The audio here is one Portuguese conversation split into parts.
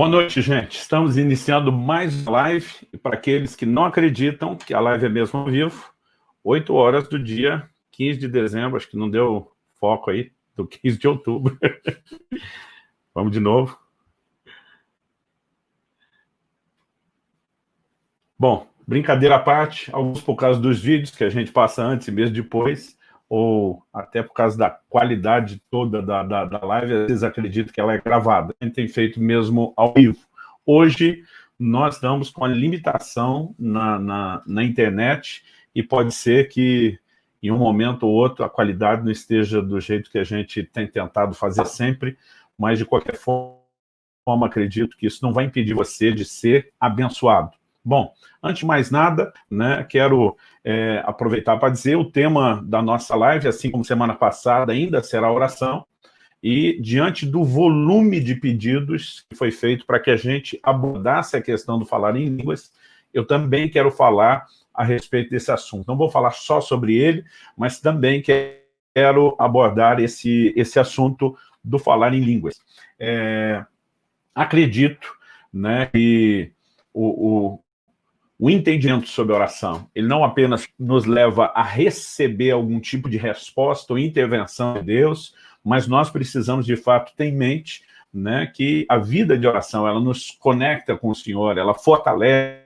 Boa noite, gente. Estamos iniciando mais uma live. E para aqueles que não acreditam que a live é mesmo ao vivo, 8 horas do dia 15 de dezembro, acho que não deu foco aí, do 15 de outubro. Vamos de novo. Bom, brincadeira à parte, alguns por causa dos vídeos que a gente passa antes e mesmo depois, ou até por causa da qualidade toda da, da, da live, às vezes acredito que ela é gravada. A gente tem feito mesmo ao vivo. Hoje, nós estamos com a limitação na, na, na internet e pode ser que em um momento ou outro a qualidade não esteja do jeito que a gente tem tentado fazer sempre, mas de qualquer forma, acredito que isso não vai impedir você de ser abençoado. Bom, antes de mais nada, né, quero é, aproveitar para dizer o tema da nossa live, assim como semana passada, ainda será oração, e diante do volume de pedidos que foi feito para que a gente abordasse a questão do falar em línguas, eu também quero falar a respeito desse assunto. Não vou falar só sobre ele, mas também quero abordar esse, esse assunto do falar em línguas. É, acredito né, que o, o, o entendimento sobre oração, ele não apenas nos leva a receber algum tipo de resposta ou intervenção de Deus, mas nós precisamos, de fato, ter em mente né, que a vida de oração, ela nos conecta com o Senhor, ela fortalece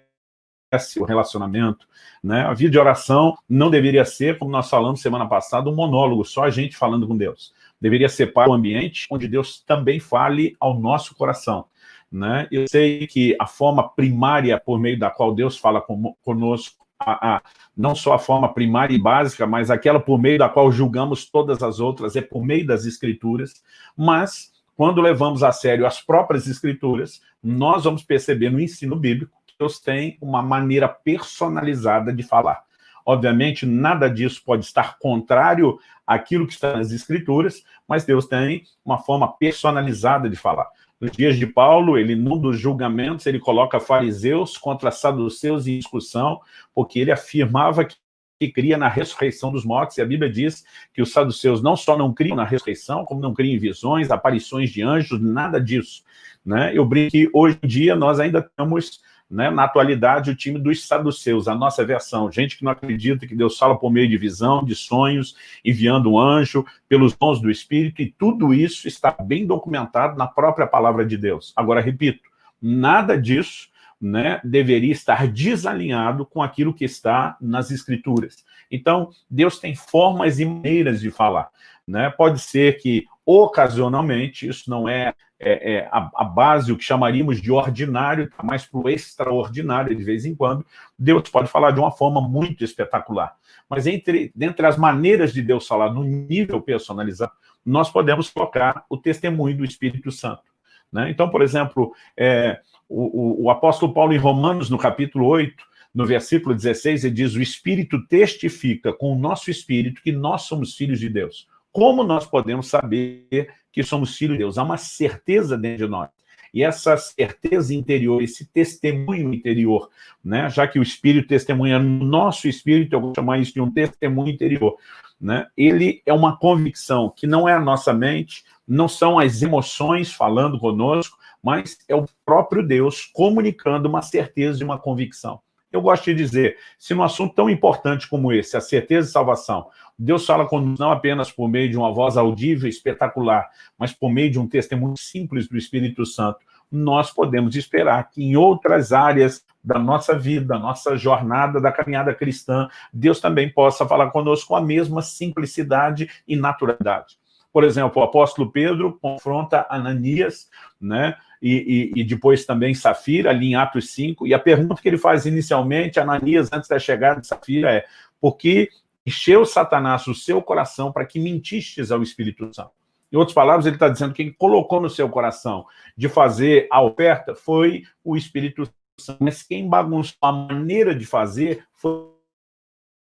o relacionamento. Né? A vida de oração não deveria ser, como nós falamos semana passada, um monólogo, só a gente falando com Deus. Deveria ser para um ambiente onde Deus também fale ao nosso coração. Né? Eu sei que a forma primária por meio da qual Deus fala conosco, a, a, não só a forma primária e básica, mas aquela por meio da qual julgamos todas as outras, é por meio das escrituras, mas quando levamos a sério as próprias escrituras, nós vamos perceber no ensino bíblico que Deus tem uma maneira personalizada de falar. Obviamente, nada disso pode estar contrário àquilo que está nas escrituras, mas Deus tem uma forma personalizada de falar. Nos dias de Paulo, ele, num dos julgamentos, ele coloca fariseus contra saduceus em discussão, porque ele afirmava que que cria na ressurreição dos mortos, e a Bíblia diz que os saduceus não só não criam na ressurreição, como não criam em visões, aparições de anjos, nada disso. Né? Eu brinco que hoje em dia nós ainda temos né, na atualidade, o time dos saduceus, a nossa versão, gente que não acredita que Deus fala por meio de visão, de sonhos, enviando um anjo, pelos dons do Espírito, e tudo isso está bem documentado na própria palavra de Deus. Agora, repito, nada disso né, deveria estar desalinhado com aquilo que está nas Escrituras. Então, Deus tem formas e maneiras de falar. Né? Pode ser que, ocasionalmente, isso não é é, é a, a, base, o que chamaríamos de ordinário, tá mais para o extraordinário de vez em quando, Deus pode falar de uma forma muito espetacular. Mas entre, entre as maneiras de Deus falar no nível personalizado, nós podemos colocar o testemunho do Espírito Santo. Né? Então, por exemplo, é, o, o, o apóstolo Paulo em Romanos, no capítulo 8, no versículo 16, ele diz, o Espírito testifica com o nosso Espírito que nós somos filhos de Deus. Como nós podemos saber que somos filhos de Deus. Há uma certeza dentro de nós. E essa certeza interior, esse testemunho interior, né? já que o Espírito testemunha no nosso Espírito, eu vou chamar isso de um testemunho interior, né? ele é uma convicção que não é a nossa mente, não são as emoções falando conosco, mas é o próprio Deus comunicando uma certeza de uma convicção. Eu gosto de dizer, se num assunto tão importante como esse, a certeza de salvação, Deus fala conosco não apenas por meio de uma voz audível espetacular, mas por meio de um testemunho simples do Espírito Santo, nós podemos esperar que em outras áreas da nossa vida, da nossa jornada, da caminhada cristã, Deus também possa falar conosco com a mesma simplicidade e naturalidade. Por exemplo, o apóstolo Pedro confronta Ananias, né? E, e, e, depois também Safira, ali em Atos 5, e a pergunta que ele faz inicialmente, Ananias, antes da chegada de Safira, é por que encheu Satanás o seu coração para que mentistes ao Espírito Santo? Em outras palavras, ele está dizendo que quem colocou no seu coração de fazer a oferta foi o Espírito Santo, mas quem bagunçou a maneira de fazer foi,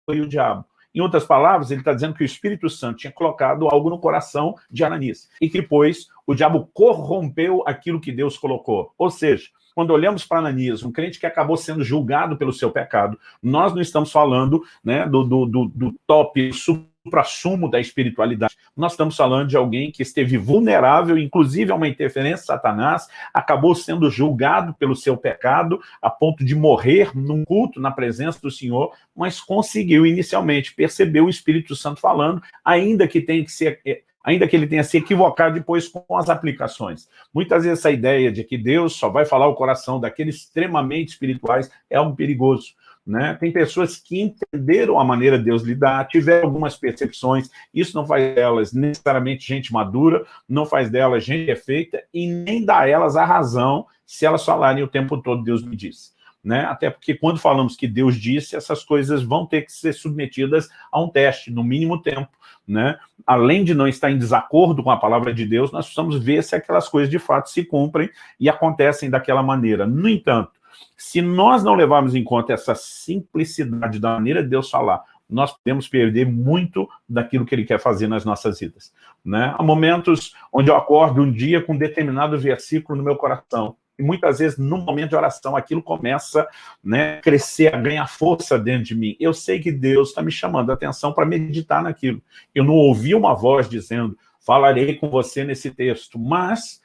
foi o diabo. Em outras palavras, ele está dizendo que o Espírito Santo tinha colocado algo no coração de Ananias e que depois o diabo corrompeu aquilo que Deus colocou. Ou seja, quando olhamos para Ananias, um crente que acabou sendo julgado pelo seu pecado, nós não estamos falando né, do, do, do, do top supra-sumo da espiritualidade. Nós estamos falando de alguém que esteve vulnerável, inclusive a uma interferência de Satanás, acabou sendo julgado pelo seu pecado, a ponto de morrer num culto na presença do Senhor, mas conseguiu inicialmente perceber o Espírito Santo falando, ainda que tenha que ser eh, ainda que ele tenha se equivocado depois com as aplicações. Muitas vezes essa ideia de que Deus só vai falar o coração daqueles extremamente espirituais é algo perigoso. Né? Tem pessoas que entenderam a maneira de Deus lidar, tiveram algumas percepções, isso não faz delas necessariamente gente madura, não faz delas gente perfeita e nem dá elas a razão se elas falarem o tempo todo Deus me disse. Né? Até porque quando falamos que Deus disse, essas coisas vão ter que ser submetidas a um teste, no mínimo tempo. Né? Além de não estar em desacordo com a palavra de Deus, nós precisamos ver se aquelas coisas de fato se cumprem e acontecem daquela maneira. No entanto, se nós não levarmos em conta essa simplicidade da maneira de Deus falar, nós podemos perder muito daquilo que ele quer fazer nas nossas vidas. Né? Há momentos onde eu acordo um dia com um determinado versículo no meu coração, muitas vezes, no momento de oração, aquilo começa né, a crescer, a ganhar força dentro de mim. Eu sei que Deus está me chamando a atenção para meditar naquilo. Eu não ouvi uma voz dizendo, falarei com você nesse texto, mas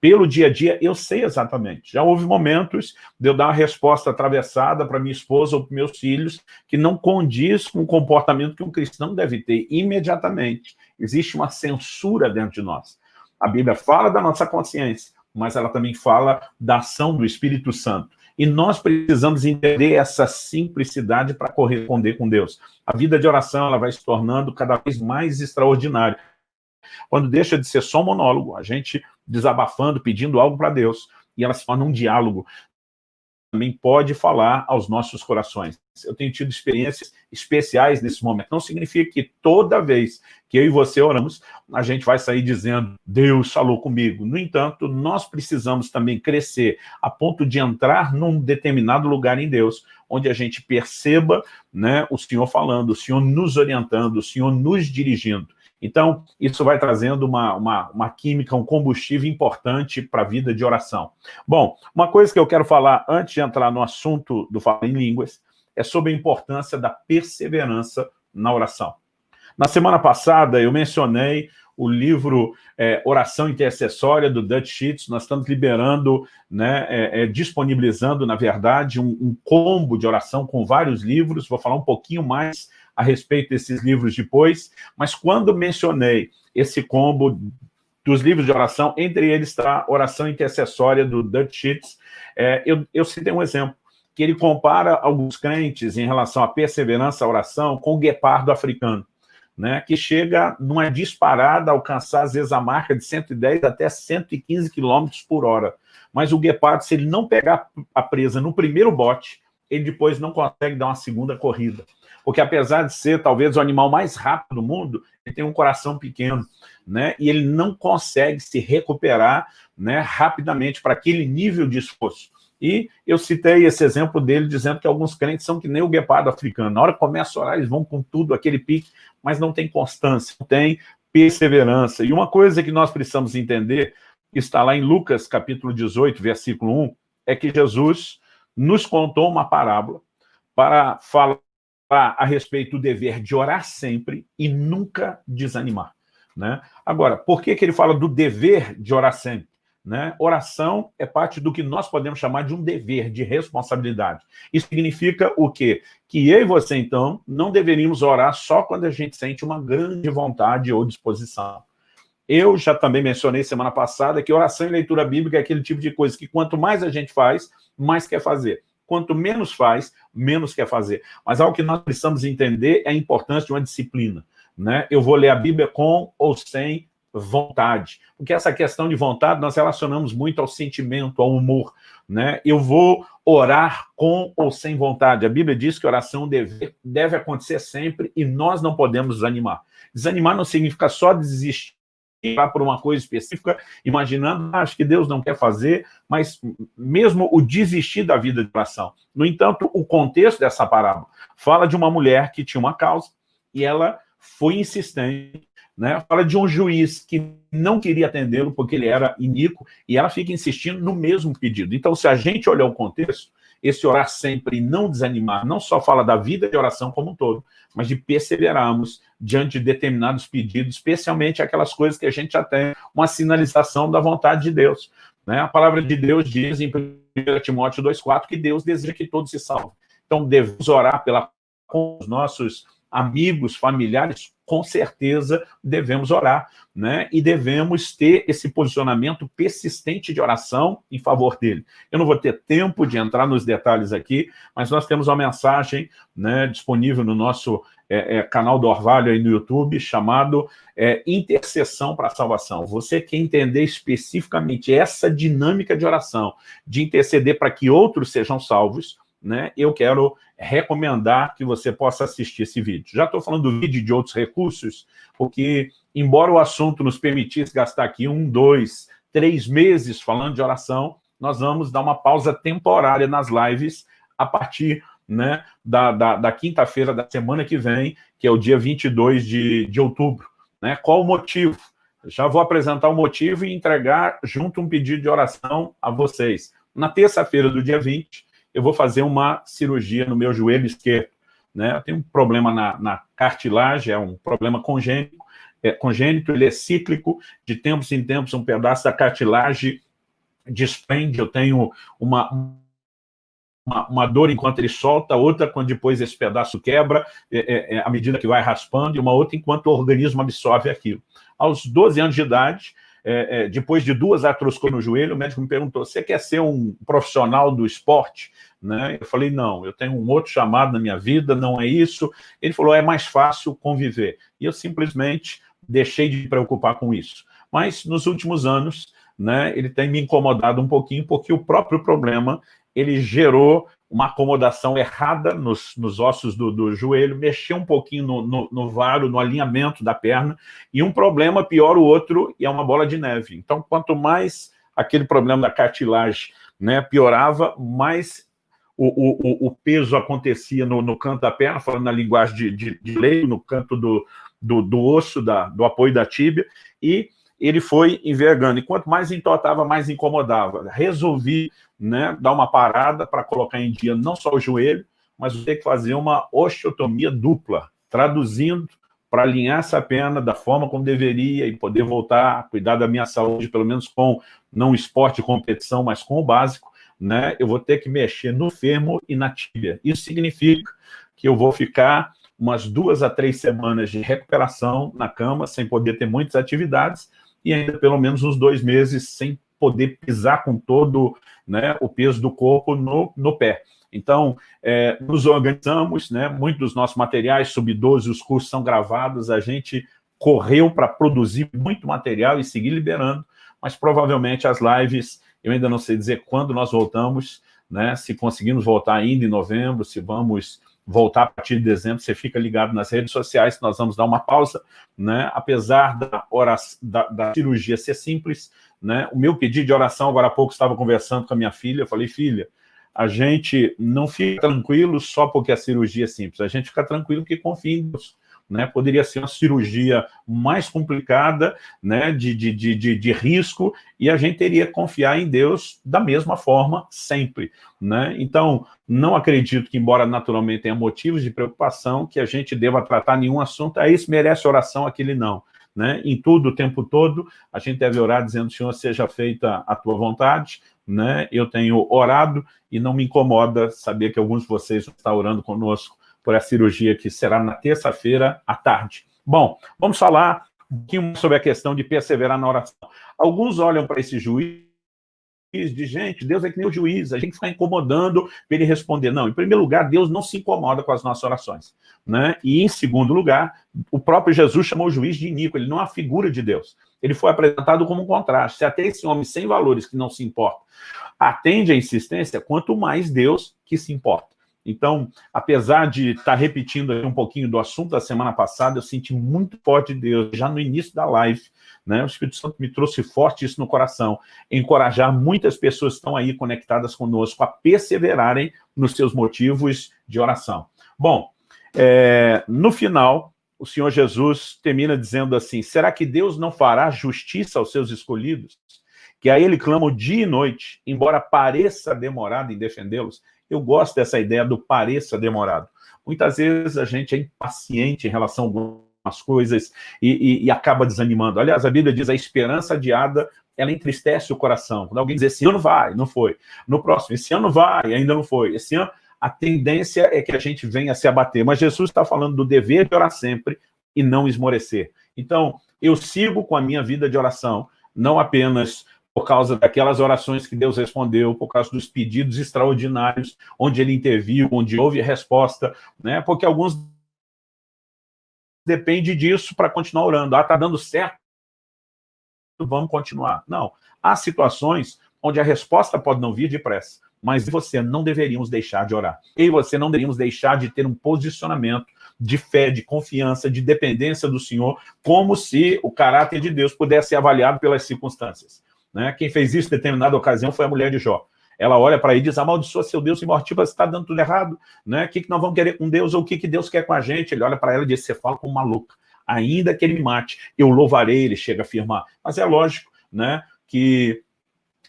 pelo dia a dia, eu sei exatamente. Já houve momentos de eu dar uma resposta atravessada para minha esposa ou para meus filhos que não condiz com o comportamento que um cristão deve ter imediatamente. Existe uma censura dentro de nós. A Bíblia fala da nossa consciência, mas ela também fala da ação do Espírito Santo. E nós precisamos entender essa simplicidade para corresponder com Deus. A vida de oração ela vai se tornando cada vez mais extraordinária. Quando deixa de ser só monólogo, a gente desabafando, pedindo algo para Deus, e ela se torna um diálogo, também pode falar aos nossos corações. Eu tenho tido experiências especiais nesse momento. Não significa que toda vez que eu e você oramos, a gente vai sair dizendo, Deus falou comigo. No entanto, nós precisamos também crescer a ponto de entrar num determinado lugar em Deus, onde a gente perceba né, o Senhor falando, o Senhor nos orientando, o Senhor nos dirigindo. Então, isso vai trazendo uma, uma, uma química, um combustível importante para a vida de oração. Bom, uma coisa que eu quero falar antes de entrar no assunto do Fala em Línguas é sobre a importância da perseverança na oração. Na semana passada, eu mencionei o livro é, Oração Intercessória, do Dutch Sheets. Nós estamos liberando, né, é, é, disponibilizando, na verdade, um, um combo de oração com vários livros. Vou falar um pouquinho mais a respeito desses livros depois, mas quando mencionei esse combo dos livros de oração, entre eles está a oração intercessória do Dutch Sheets, é, eu, eu citei um exemplo, que ele compara alguns crentes em relação à perseverança à oração com o guepardo africano, né, que chega numa disparada a alcançar, às vezes, a marca de 110 até 115 km por hora. Mas o guepardo, se ele não pegar a presa no primeiro bote, ele depois não consegue dar uma segunda corrida porque apesar de ser talvez o animal mais rápido do mundo, ele tem um coração pequeno, né? E ele não consegue se recuperar né, rapidamente para aquele nível de esforço. E eu citei esse exemplo dele dizendo que alguns crentes são que nem o guepardo africano. Na hora que começa a orar, eles vão com tudo, aquele pique, mas não tem constância, não tem perseverança. E uma coisa que nós precisamos entender, está lá em Lucas capítulo 18, versículo 1, é que Jesus nos contou uma parábola para falar a respeito do dever de orar sempre e nunca desanimar. Né? Agora, por que, que ele fala do dever de orar sempre? Né? Oração é parte do que nós podemos chamar de um dever, de responsabilidade. Isso significa o quê? Que eu e você, então, não deveríamos orar só quando a gente sente uma grande vontade ou disposição. Eu já também mencionei semana passada que oração e leitura bíblica é aquele tipo de coisa que quanto mais a gente faz, mais quer fazer. Quanto menos faz, menos quer fazer. Mas algo que nós precisamos entender é a importância de uma disciplina. Né? Eu vou ler a Bíblia com ou sem vontade. Porque essa questão de vontade nós relacionamos muito ao sentimento, ao humor. Né? Eu vou orar com ou sem vontade. A Bíblia diz que oração deve, deve acontecer sempre e nós não podemos desanimar. Desanimar não significa só desistir por uma coisa específica, imaginando, ah, acho que Deus não quer fazer, mas mesmo o desistir da vida de oração. No entanto, o contexto dessa parábola fala de uma mulher que tinha uma causa e ela foi insistente, né? fala de um juiz que não queria atendê-lo porque ele era iníquo e ela fica insistindo no mesmo pedido. Então, se a gente olhar o contexto, esse orar sempre e não desanimar, não só fala da vida de oração como um todo, mas de perseverarmos diante de determinados pedidos, especialmente aquelas coisas que a gente já tem uma sinalização da vontade de Deus. Né? A palavra de Deus diz em 1 Timóteo 2,4 que Deus deseja que todos se salvem. Então, devemos orar pela, com os nossos amigos, familiares, com certeza devemos orar, né? E devemos ter esse posicionamento persistente de oração em favor dele. Eu não vou ter tempo de entrar nos detalhes aqui, mas nós temos uma mensagem né, disponível no nosso é, é, canal do Orvalho aí no YouTube, chamado é, Intercessão para a Salvação. Você quer entender especificamente essa dinâmica de oração, de interceder para que outros sejam salvos, né, eu quero recomendar que você possa assistir esse vídeo. Já estou falando do vídeo de outros recursos, porque, embora o assunto nos permitisse gastar aqui um, dois, três meses falando de oração, nós vamos dar uma pausa temporária nas lives a partir né, da, da, da quinta-feira da semana que vem, que é o dia 22 de, de outubro. Né? Qual o motivo? Já vou apresentar o motivo e entregar junto um pedido de oração a vocês. Na terça-feira do dia 20, eu vou fazer uma cirurgia no meu joelho esquerdo. Né? Tenho um problema na, na cartilagem, é um problema congênito, é, congênito, ele é cíclico, de tempos em tempos um pedaço da cartilagem desprende, eu tenho uma, uma, uma, dor enquanto ele solta, outra quando depois esse pedaço quebra, é, é, é, à medida que vai raspando, e uma outra enquanto o organismo absorve aquilo. Aos 12 anos de idade, é, é, depois de duas artroscopias no joelho, o médico me perguntou, você quer ser um profissional do esporte? Né? Eu falei, não, eu tenho um outro chamado na minha vida, não é isso. Ele falou, é mais fácil conviver. E eu simplesmente deixei de me preocupar com isso. Mas nos últimos anos, né, ele tem me incomodado um pouquinho, porque o próprio problema, ele gerou uma acomodação errada nos, nos ossos do, do, joelho, mexeu um pouquinho no, no, no, varo, no alinhamento da perna, e um problema pior o outro, e é uma bola de neve. Então, quanto mais aquele problema da cartilagem né, piorava, mais o, o, o peso acontecia no, no, canto da perna, falando na linguagem de, de, de lei, no canto do, do, do osso, da, do apoio da tíbia, e ele foi envergando. E quanto mais entortava, mais incomodava. Resolvi né, dar uma parada para colocar em dia não só o joelho, mas ter que fazer uma osteotomia dupla, traduzindo para alinhar essa perna da forma como deveria e poder voltar a cuidar da minha saúde, pelo menos com, não esporte competição, mas com o básico, né, eu vou ter que mexer no fêmur e na tíbia. Isso significa que eu vou ficar umas duas a três semanas de recuperação na cama, sem poder ter muitas atividades, e ainda pelo menos uns dois meses sem poder pisar com todo né, o peso do corpo no, no pé. Então, é, nos organizamos, né, muitos dos nossos materiais, sub-12, os cursos são gravados, a gente correu para produzir muito material e seguir liberando, mas provavelmente as lives eu ainda não sei dizer quando nós voltamos, né? se conseguimos voltar ainda em novembro, se vamos voltar a partir de dezembro, você fica ligado nas redes sociais, nós vamos dar uma pausa, né? apesar da, oração, da, da cirurgia ser simples, né? o meu pedido de oração, agora há pouco estava conversando com a minha filha, eu falei, filha, a gente não fica tranquilo só porque a cirurgia é simples, a gente fica tranquilo porque confia em Deus né, poderia ser uma cirurgia mais complicada, né, de, de, de, de, risco, e a gente teria que confiar em Deus da mesma forma sempre. Né? Então, não acredito que, embora naturalmente tenha motivos de preocupação, que a gente deva tratar nenhum assunto, ah, esse merece oração, aquele não. Né? Em tudo, o tempo todo, a gente deve orar dizendo, Senhor, seja feita a tua vontade, né? eu tenho orado e não me incomoda saber que alguns de vocês estão orando conosco por a cirurgia que será na terça-feira à tarde. Bom, vamos falar um pouquinho sobre a questão de perseverar na oração. Alguns olham para esse juiz de gente, Deus é que nem o juiz, a gente fica incomodando para ele responder. Não, em primeiro lugar, Deus não se incomoda com as nossas orações. Né? E em segundo lugar, o próprio Jesus chamou o juiz de iníquo, ele não é a figura de Deus. Ele foi apresentado como um contraste. Se até esse homem sem valores que não se importa atende à insistência, quanto mais Deus que se importa. Então, apesar de estar repetindo um pouquinho do assunto da semana passada, eu senti muito forte de Deus, já no início da live, né? o Espírito Santo me trouxe forte isso no coração, encorajar muitas pessoas que estão aí conectadas conosco a perseverarem nos seus motivos de oração. Bom, é, no final, o Senhor Jesus termina dizendo assim, será que Deus não fará justiça aos seus escolhidos? Que a ele clamam dia e noite, embora pareça demorado em defendê-los, Eu gosto dessa ideia do pareça demorado. Muitas vezes a gente é impaciente em relação a algumas coisas e, e, e acaba desanimando. Aliás, a Bíblia diz a esperança adiada ela entristece o coração. Quando alguém diz, esse ano vai, não foi. No próximo, esse ano vai, ainda não foi. Esse ano, a tendência é que a gente venha se abater. Mas Jesus está falando do dever de orar sempre e não esmorecer. Então, eu sigo com a minha vida de oração, não apenas por causa daquelas orações que Deus respondeu, por causa dos pedidos extraordinários, onde ele interviu, onde houve resposta, né? porque alguns depende disso para continuar orando. Ah, está dando certo, vamos continuar. Não, há situações onde a resposta pode não vir depressa, mas você não deveríamos deixar de orar. E você não deveríamos deixar de ter um posicionamento de fé, de confiança, de dependência do Senhor, como se o caráter de Deus pudesse ser avaliado pelas circunstâncias. Né? Quem fez isso em determinada ocasião foi a mulher de Jó. Ela olha para ele e diz, amaldiçoa seu Deus imortível, você está dando tudo errado. Né? O que, que nós vamos querer com Deus ou o que, que Deus quer com a gente? Ele olha para ela e diz, você fala como maluca. Ainda que ele me mate, eu louvarei, ele chega a afirmar. Mas é lógico né, que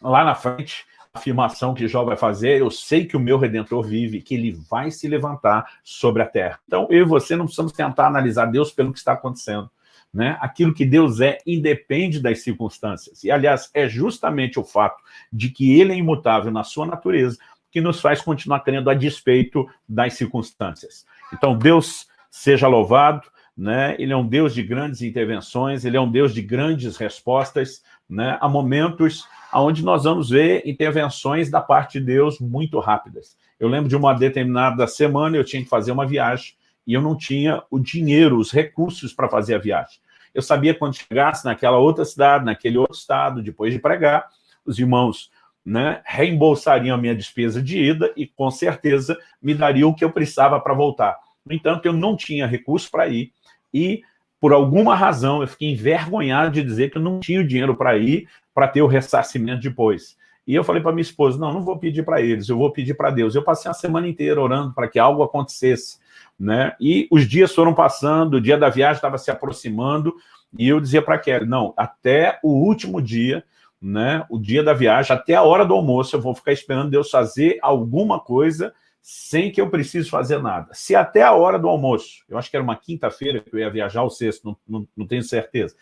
lá na frente afirmação que Jó vai fazer, eu sei que o meu Redentor vive, que ele vai se levantar sobre a terra. Então, eu e você não precisamos tentar analisar Deus pelo que está acontecendo. Né? Aquilo que Deus é independe das circunstâncias. E, aliás, é justamente o fato de que ele é imutável na sua natureza que nos faz continuar crendo a despeito das circunstâncias. Então, Deus seja louvado, né? ele é um Deus de grandes intervenções, ele é um Deus de grandes respostas, né? há momentos onde nós vamos ver intervenções da parte de Deus muito rápidas. Eu lembro de uma determinada semana, eu tinha que fazer uma viagem, e eu não tinha o dinheiro, os recursos para fazer a viagem. Eu sabia quando chegasse naquela outra cidade, naquele outro estado, depois de pregar, os irmãos né, reembolsariam a minha despesa de ida e, com certeza, me dariam o que eu precisava para voltar. No entanto, eu não tinha recurso para ir e, por alguma razão, eu fiquei envergonhado de dizer que eu não tinha o dinheiro para ir para ter o ressarcimento depois. E eu falei para minha esposa, não, não vou pedir para eles, eu vou pedir para Deus. Eu passei a semana inteira orando para que algo acontecesse. Né? E os dias foram passando, o dia da viagem estava se aproximando, e eu dizia para Kelly, não, até o último dia, né, o dia da viagem, até a hora do almoço, eu vou ficar esperando Deus fazer alguma coisa sem que eu precise fazer nada. Se até a hora do almoço, eu acho que era uma quinta-feira que eu ia viajar, ou sexto, não, não, não tenho certeza,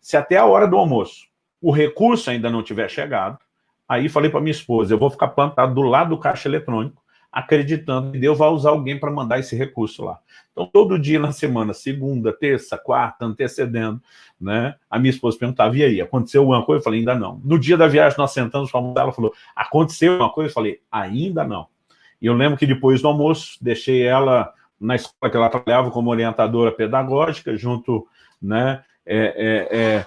se até a hora do almoço o recurso ainda não tiver chegado, aí falei para minha esposa, eu vou ficar plantado do lado do caixa eletrônico, acreditando que Deus vai usar alguém para mandar esse recurso lá. Então, todo dia na semana, segunda, terça, quarta, antecedendo, né? A minha esposa perguntava, e aí, aconteceu alguma coisa? Eu falei, ainda não. No dia da viagem, nós sentamos para almoçar, ela falou, aconteceu alguma coisa? Eu falei, ainda não. E eu lembro que depois do almoço, deixei ela na escola que ela trabalhava como orientadora pedagógica, junto, né, é, é, é,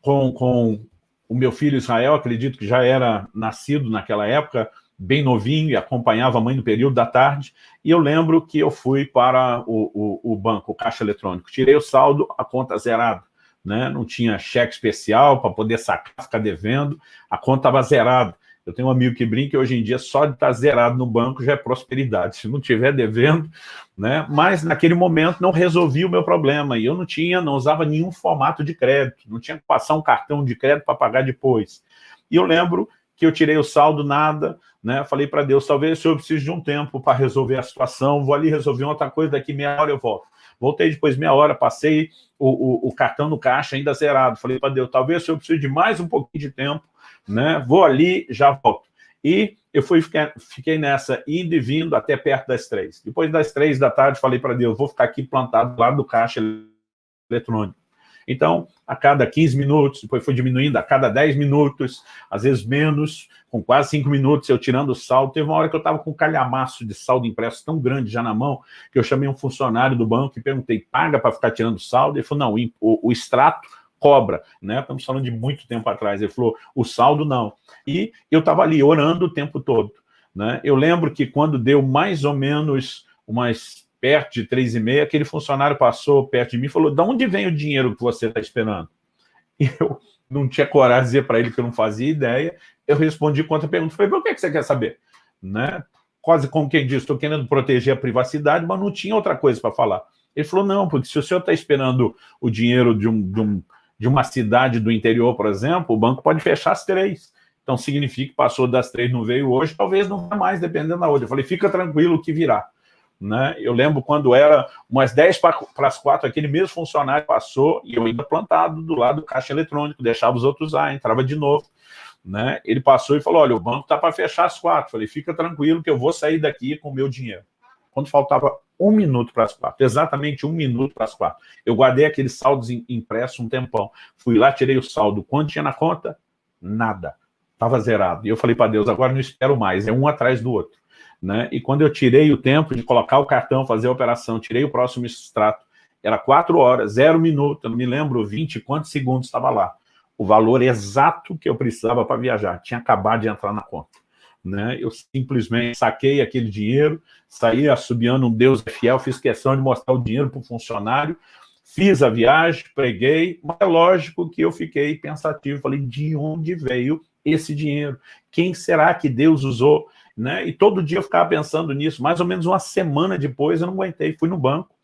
com, com o meu filho Israel, acredito que já era nascido naquela época, bem novinho e acompanhava a mãe no período da tarde, e eu lembro que eu fui para o, o, o banco, o caixa eletrônico, tirei o saldo, a conta zerada, né? não tinha cheque especial para poder sacar, ficar devendo, a conta estava zerada. Eu tenho um amigo que brinca que hoje em dia só de estar tá zerado no banco já é prosperidade. Se não tiver devendo, né? Mas naquele momento não resolvi o meu problema. E eu não tinha, não usava nenhum formato de crédito. Não tinha que passar um cartão de crédito para pagar depois. E eu lembro que eu tirei o saldo, nada, né? Falei para Deus, talvez eu precise de um tempo para resolver a situação, vou ali resolver outra coisa, daqui meia hora eu volto. Voltei depois meia hora, passei o, o, o cartão no caixa ainda zerado. Falei para Deus, talvez eu precise de mais um pouquinho de tempo, né? Vou ali, já volto. E eu fui, fiquei, nessa, indo e vindo até perto das três. Depois das três da tarde, falei para Deus, vou ficar aqui plantado lá do caixa eletrônico. Então, a cada 15 minutos, depois foi diminuindo a cada 10 minutos, às vezes menos, com quase 5 minutos eu tirando o saldo. Teve uma hora que eu estava com um calhamaço de saldo impresso tão grande já na mão, que eu chamei um funcionário do banco e perguntei, paga para ficar tirando saldo? Ele falou, não, o, o extrato cobra, né? Estamos falando de muito tempo atrás. Ele falou, o saldo não. E eu estava ali orando o tempo todo. Né? Eu lembro que quando deu mais ou menos umas perto de três e meia, aquele funcionário passou perto de mim e falou, de onde vem o dinheiro que você está esperando? E eu não tinha coragem de dizer para ele que eu não fazia ideia. Eu respondi contra a pergunta. Falei, por que você quer saber? Né? Quase como quem diz, estou querendo proteger a privacidade, mas não tinha outra coisa para falar. Ele falou, não, porque se o senhor está esperando o dinheiro de um, de um de uma cidade do interior, por exemplo, o banco pode fechar às três. Então significa que passou das três, não veio hoje, talvez não vai mais, dependendo da outra. Eu falei, fica tranquilo que virá. Né? Eu lembro quando era umas 10 para as 4, aquele mesmo funcionário passou e eu ainda plantado do lado do caixa eletrônico, deixava os outros lá, entrava de novo. Né? Ele passou e falou, olha, o banco está para fechar as quatro. falei, fica tranquilo que eu vou sair daqui com o meu dinheiro. Quando faltava um minuto para as quatro, exatamente um minuto para as quatro, eu guardei aqueles saldos impressos um tempão. Fui lá, tirei o saldo. Quanto tinha na conta? Nada. Estava zerado. E eu falei para Deus, agora não espero mais, é um atrás do outro. Né? E quando eu tirei o tempo de colocar o cartão, fazer a operação, tirei o próximo extrato, era quatro horas, zero minuto, não me lembro 20 quantos segundos estava lá. O valor exato que eu precisava para viajar, tinha acabado de entrar na conta. Né? Eu simplesmente saquei aquele dinheiro, saí assobiando um Deus é fiel, fiz questão de mostrar o dinheiro para o funcionário, fiz a viagem, preguei, mas é lógico que eu fiquei pensativo, falei, de onde veio esse dinheiro? Quem será que Deus usou? Né? E todo dia eu ficava pensando nisso. Mais ou menos uma semana depois eu não aguentei, fui no banco,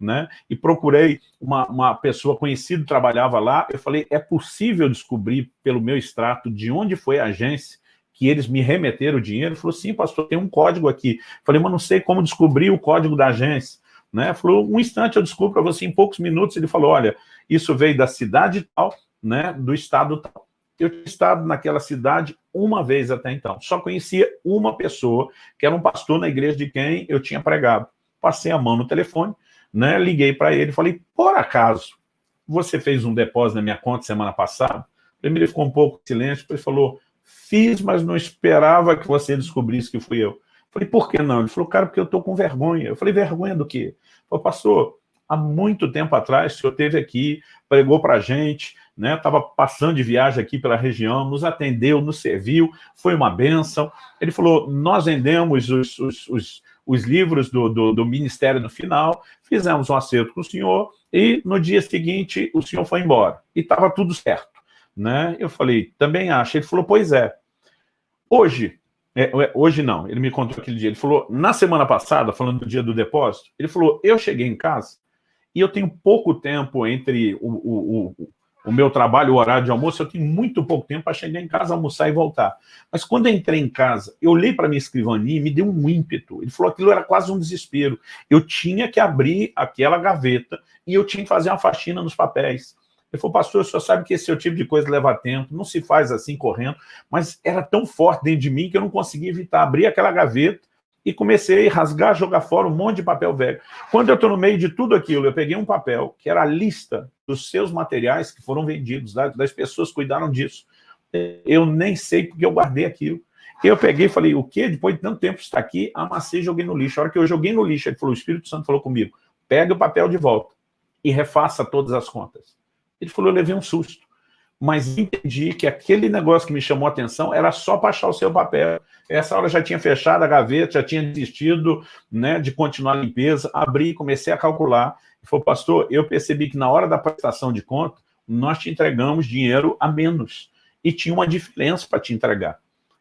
né? E procurei uma, uma pessoa conhecida trabalhava lá. Eu falei, é possível descobrir pelo meu extrato de onde foi a agência que eles me remeteram o dinheiro? Falou, sim, pastor, tem um código aqui. Falei, mas não sei como descobrir o código da agência. Né? Falou, um instante eu descubro para você, em poucos minutos. Ele falou, olha, isso veio da cidade tal, né, do estado tal. Eu tinha estado naquela cidade uma vez até então. Só conhecia uma pessoa, que era um pastor na igreja de quem eu tinha pregado. Passei a mão no telefone, né, liguei para ele falei, por acaso, você fez um depósito na minha conta semana passada? Primeiro ele ficou um pouco silêncio, depois falou, fiz, mas não esperava que você descobrisse que fui eu. Falei, por que não? Ele falou, cara, porque eu estou com vergonha. Eu falei, vergonha do quê? Falou, pastor, há muito tempo atrás, o senhor esteve aqui, pregou para a gente, né? Estava passando de viagem aqui pela região, nos atendeu, nos serviu, foi uma benção. Ele falou, nós vendemos os, os, os, os livros do, do, do, Ministério no final, fizemos um acerto com o senhor e no dia seguinte o senhor foi embora. E estava tudo certo. Né? Eu falei, também acho. Ele falou, pois é. Hoje, é, é, hoje não, ele me contou aquele dia. Ele falou, na semana passada, falando do dia do depósito, ele falou, eu cheguei em casa e eu tenho pouco tempo entre o, o, o, o meu trabalho, o horário de almoço, eu tenho muito pouco tempo para chegar em casa, almoçar e voltar. Mas quando eu entrei em casa, eu olhei para minha escrivania e me deu um ímpeto. Ele falou aquilo era quase um desespero. Eu tinha que abrir aquela gaveta e eu tinha que fazer uma faxina nos papéis. Ele falou, pastor, o senhor sabe que esse é tipo de coisa leva tempo, não se faz assim correndo, mas era tão forte dentro de mim que eu não conseguia evitar. Abrir aquela gaveta e comecei a rasgar, jogar fora um monte de papel velho. Quando eu estou no meio de tudo aquilo, eu peguei um papel, que era a lista dos seus materiais que foram vendidos, das pessoas que cuidaram disso. Eu nem sei porque eu guardei aquilo. Eu peguei e falei, o quê? Depois de tanto tempo está aqui, amassei e joguei no lixo. A hora que eu joguei no lixo, ele falou, o Espírito Santo falou comigo, pega o papel de volta e refaça todas as contas. Ele falou, eu levei um susto. Mas entendi que aquele negócio que me chamou a atenção era só para achar o seu papel. Essa hora já tinha fechado a gaveta, já tinha desistido né, de continuar a limpeza. Abri, comecei a calcular. Falou, pastor, eu percebi que na hora da prestação de conta, nós te entregamos dinheiro a menos. E tinha uma diferença para te entregar.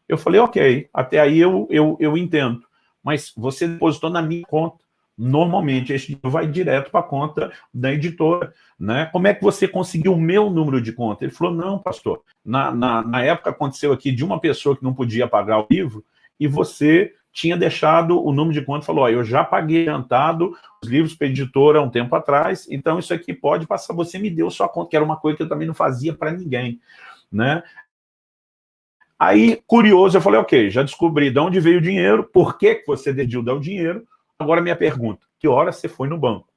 Eu falei, ok, até aí eu, eu, eu entendo. Mas você depositou na minha conta normalmente esse dinheiro vai direto para a conta da editora. Né? Como é que você conseguiu o meu número de conta? Ele falou, não, pastor, na, na, na época aconteceu aqui de uma pessoa que não podia pagar o livro e você tinha deixado o número de conta falou, ó, eu já paguei adiantado os livros para a editora há um tempo atrás, então isso aqui pode passar, você me deu sua conta, que era uma coisa que eu também não fazia para ninguém. Né? Aí, curioso, eu falei, ok, já descobri de onde veio o dinheiro, por que você decidiu dar o dinheiro, Agora, minha pergunta, que hora você foi no banco?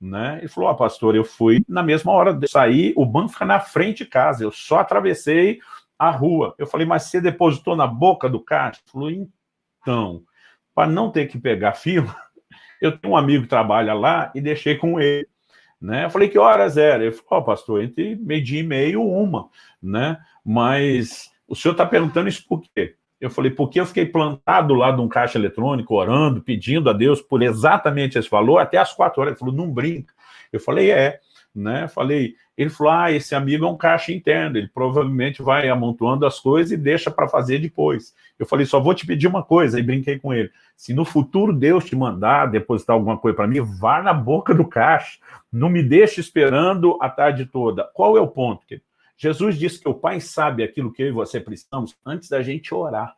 Né? Ele falou, ah, pastor, eu fui na mesma hora de sair, o banco fica na frente de casa, eu só atravessei a rua. Eu falei, mas você depositou na boca do caixa? Ele falou, então, para não ter que pegar fila, eu tenho um amigo que trabalha lá e deixei com ele. Né? Eu falei, que horas era? Ele falou, oh, pastor, entre meio-dia e meio, uma. Né? Mas o senhor está perguntando isso por quê? Eu falei, porque eu fiquei plantado lá de um caixa eletrônico, orando, pedindo a Deus por exatamente esse valor, até as quatro horas. Ele falou, não brinca. Eu falei, é. Né? Falei, ele falou, ah, esse amigo é um caixa interno, ele provavelmente vai amontoando as coisas e deixa para fazer depois. Eu falei, só vou te pedir uma coisa, e brinquei com ele. Se no futuro Deus te mandar depositar alguma coisa para mim, vá na boca do caixa, não me deixe esperando a tarde toda. Qual é o ponto? Jesus disse que o Pai sabe aquilo que eu e você precisamos antes da gente orar.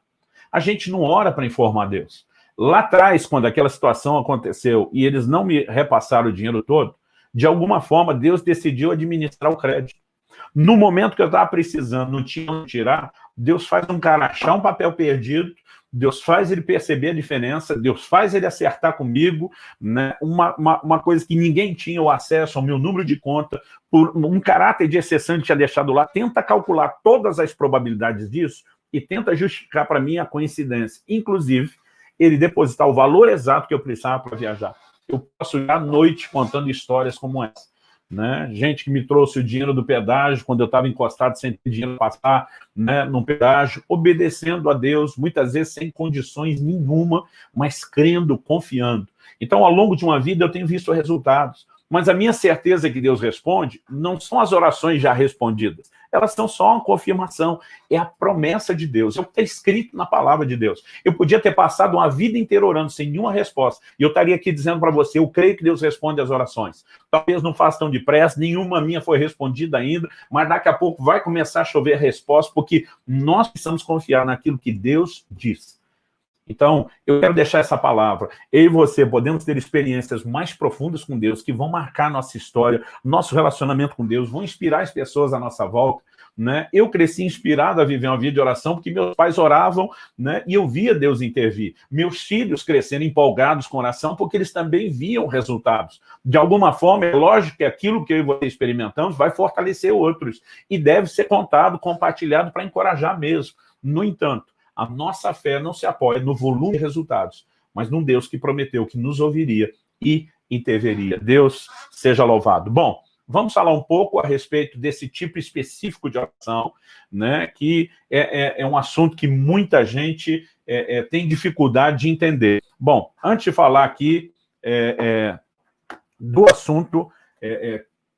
A gente não ora para informar Deus. Lá atrás, quando aquela situação aconteceu e eles não me repassaram o dinheiro todo, de alguma forma Deus decidiu administrar o crédito. No momento que eu estava precisando, não tinha onde tirar, Deus faz um cara achar um papel perdido, Deus faz ele perceber a diferença, Deus faz ele acertar comigo, né? uma, uma, uma coisa que ninguém tinha o acesso ao meu número de conta, por um caráter de exceção que tinha deixado lá, tenta calcular todas as probabilidades disso e tenta justificar para mim a coincidência. Inclusive, ele depositar o valor exato que eu precisava para viajar. Eu posso ir à noite contando histórias como essa. Né? Gente que me trouxe o dinheiro do pedágio quando eu estava encostado sem ter dinheiro para passar né, num pedágio, obedecendo a Deus, muitas vezes sem condições nenhuma, mas crendo, confiando. Então, ao longo de uma vida, eu tenho visto resultados. Mas a minha certeza que Deus responde não são as orações já respondidas. Elas são só uma confirmação. É a promessa de Deus. É o que está escrito na palavra de Deus. Eu podia ter passado uma vida inteira orando sem nenhuma resposta. E eu estaria aqui dizendo para você, eu creio que Deus responde as orações. Talvez não faça tão depressa, nenhuma minha foi respondida ainda, mas daqui a pouco vai começar a chover a resposta, porque nós precisamos confiar naquilo que Deus diz. Então, eu quero deixar essa palavra. Eu e você podemos ter experiências mais profundas com Deus, que vão marcar nossa história, nosso relacionamento com Deus, vão inspirar as pessoas à nossa volta. Né? Eu cresci inspirado a viver uma vida de oração porque meus pais oravam né? e eu via Deus intervir. Meus filhos crescendo empolgados com oração porque eles também viam resultados. De alguma forma, é lógico que aquilo que eu e você experimentamos vai fortalecer outros e deve ser contado, compartilhado para encorajar mesmo. No entanto, a nossa fé não se apoia no volume de resultados, mas num Deus que prometeu que nos ouviria e interveria. Deus seja louvado. Bom, vamos falar um pouco a respeito desse tipo específico de oração, né, que é, é, é um assunto que muita gente é, é tem dificuldade de entender. Bom, antes de falar aqui é, é, do assunto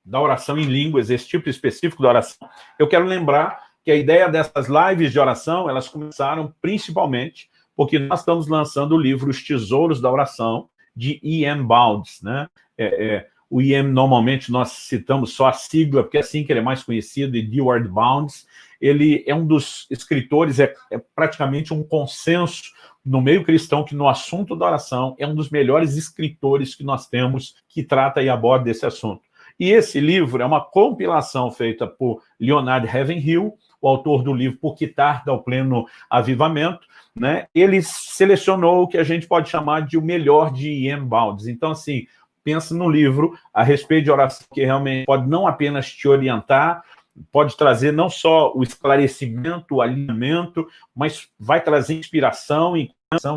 da oração em línguas, esse tipo específico da oração, eu quero lembrar que a ideia dessas lives de oração, elas começaram principalmente porque nós estamos lançando o livro Os Tesouros da Oração, de Ian Bounds, né? É, é, o Ian, normalmente, nós citamos só a sigla, porque é assim que ele é mais conhecido, e Deward Bounds. Ele é um dos escritores, é, é praticamente um consenso no meio cristão que no assunto da oração é um dos melhores escritores que nós temos que trata e aborda desse assunto. E esse livro é uma compilação feita por Leonard Ravenhill, o autor do livro Por que Tarda ao Pleno Avivamento, né, ele selecionou o que a gente pode chamar de o melhor de Ian Baldes. Então, assim, pensa no livro a respeito de oração, que realmente pode não apenas te orientar, pode trazer não só o esclarecimento, o alinhamento, mas vai trazer inspiração, e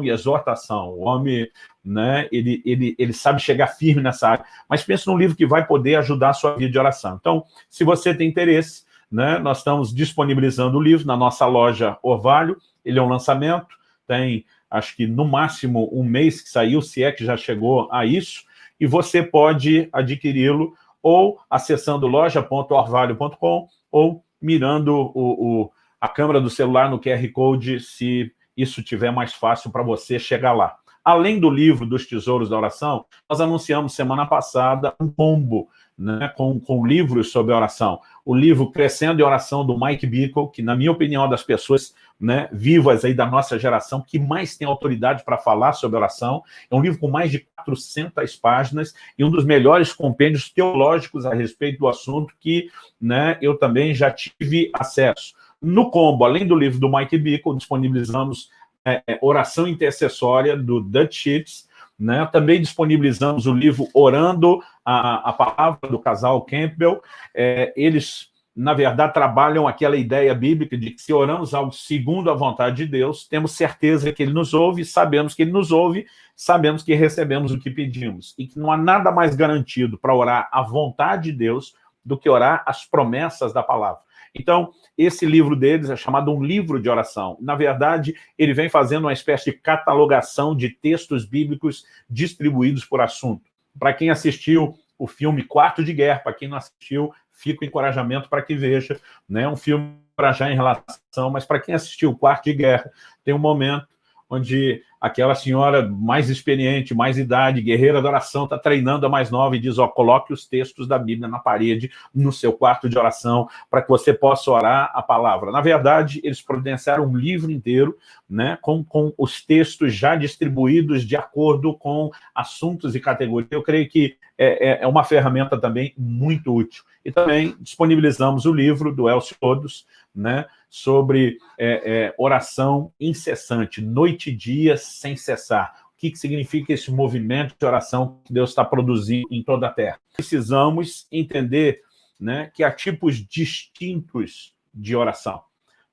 exortação. O homem, né, ele, ele, ele sabe chegar firme nessa área. Mas pensa num livro que vai poder ajudar a sua vida de oração. Então, se você tem interesse, né? Nós estamos disponibilizando o livro na nossa loja Orvalho, ele é um lançamento, tem acho que no máximo um mês que saiu, se é que já chegou a isso, e você pode adquiri-lo ou acessando loja.orvalho.com ou mirando o, o, a câmera do celular no QR Code, se isso tiver mais fácil para você chegar lá. Além do livro dos Tesouros da Oração, nós anunciamos semana passada um combo né, com, com livros sobre oração. O livro Crescendo em Oração, do Mike Bickle, que, na minha opinião, é das pessoas né, vivas aí da nossa geração que mais tem autoridade para falar sobre oração. É um livro com mais de 400 páginas e um dos melhores compêndios teológicos a respeito do assunto que né, eu também já tive acesso. No combo, além do livro do Mike Bickle, disponibilizamos é, é oração intercessória do Dutch Sheets, né? Também disponibilizamos o livro Orando a, a Palavra do casal Campbell. É, eles, na verdade, trabalham aquela ideia bíblica de que se oramos algo segundo a vontade de Deus, temos certeza que Ele nos ouve, sabemos que Ele nos ouve, sabemos que recebemos o que pedimos. E que não há nada mais garantido para orar a vontade de Deus do que orar as promessas da palavra. Então, esse livro deles é chamado um livro de oração. Na verdade, ele vem fazendo uma espécie de catalogação de textos bíblicos distribuídos por assunto. Para quem assistiu o filme Quarto de Guerra, para quem não assistiu, fica o encorajamento para que veja. Né? Um filme para já em relação, mas para quem assistiu Quarto de Guerra, tem um momento onde aquela senhora mais experiente, mais idade, guerreira da oração, está treinando a mais nova e diz, ó, coloque os textos da Bíblia na parede, no seu quarto de oração, para que você possa orar a palavra. Na verdade, eles providenciaram um livro inteiro, né, com, com os textos já distribuídos de acordo com assuntos e categorias. Eu creio que é, é, é uma ferramenta também muito útil. E também disponibilizamos o livro do Elcio Todos, né, sobre é, é, oração incessante, noite e dia sem cessar. O que, que significa esse movimento de oração que Deus está produzindo em toda a Terra? Precisamos entender né, que há tipos distintos de oração.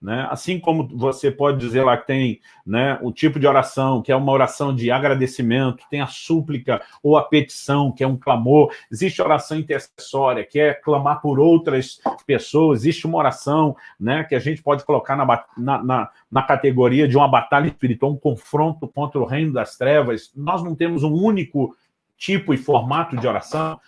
Né? Assim como você pode dizer lá que tem né, o tipo de oração, que é uma oração de agradecimento, tem a súplica ou a petição, que é um clamor, existe oração intercessória, que é clamar por outras pessoas, existe uma oração né, que a gente pode colocar na, na, na, na categoria de uma batalha espiritual, um confronto contra o reino das trevas. Nós não temos um único tipo e formato de oração.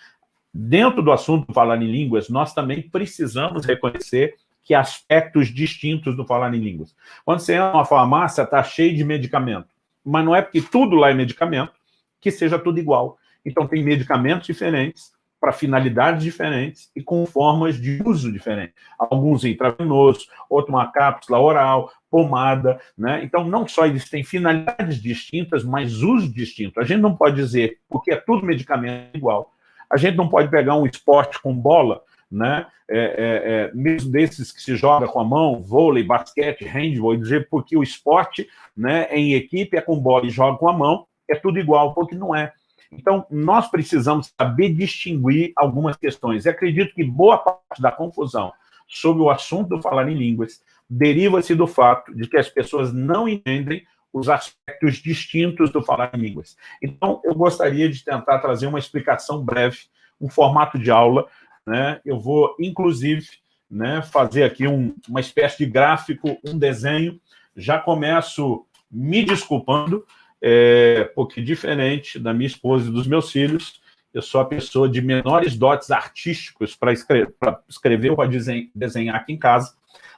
Dentro do assunto falar em línguas, nós também precisamos reconhecer que aspectos distintos do falar em línguas. Quando você entra numa farmácia, está cheio de medicamento. Mas não é porque tudo lá é medicamento que seja tudo igual. Então, tem medicamentos diferentes, para finalidades diferentes e com formas de uso diferentes. Alguns intravenosos, outro uma cápsula oral, pomada, né? Então, não só eles têm finalidades distintas, mas uso distinto. A gente não pode dizer, porque é tudo medicamento igual. A gente não pode pegar um esporte com bola né? É, é, é, mesmo desses que se joga com a mão, vôlei, basquete, handball, dizer porque o esporte né, em equipe é com bola e joga com a mão, é tudo igual, porque não é. Então, nós precisamos saber distinguir algumas questões. E acredito que boa parte da confusão sobre o assunto do falar em línguas deriva-se do fato de que as pessoas não entendem os aspectos distintos do falar em línguas. Então, eu gostaria de tentar trazer uma explicação breve, um formato de aula, né, eu vou, inclusive, né, fazer aqui um, uma espécie de gráfico, um desenho. Já começo me desculpando, é, porque diferente da minha esposa e dos meus filhos, eu sou a pessoa de menores dotes artísticos para escrever, escrever ou para desenhar aqui em casa,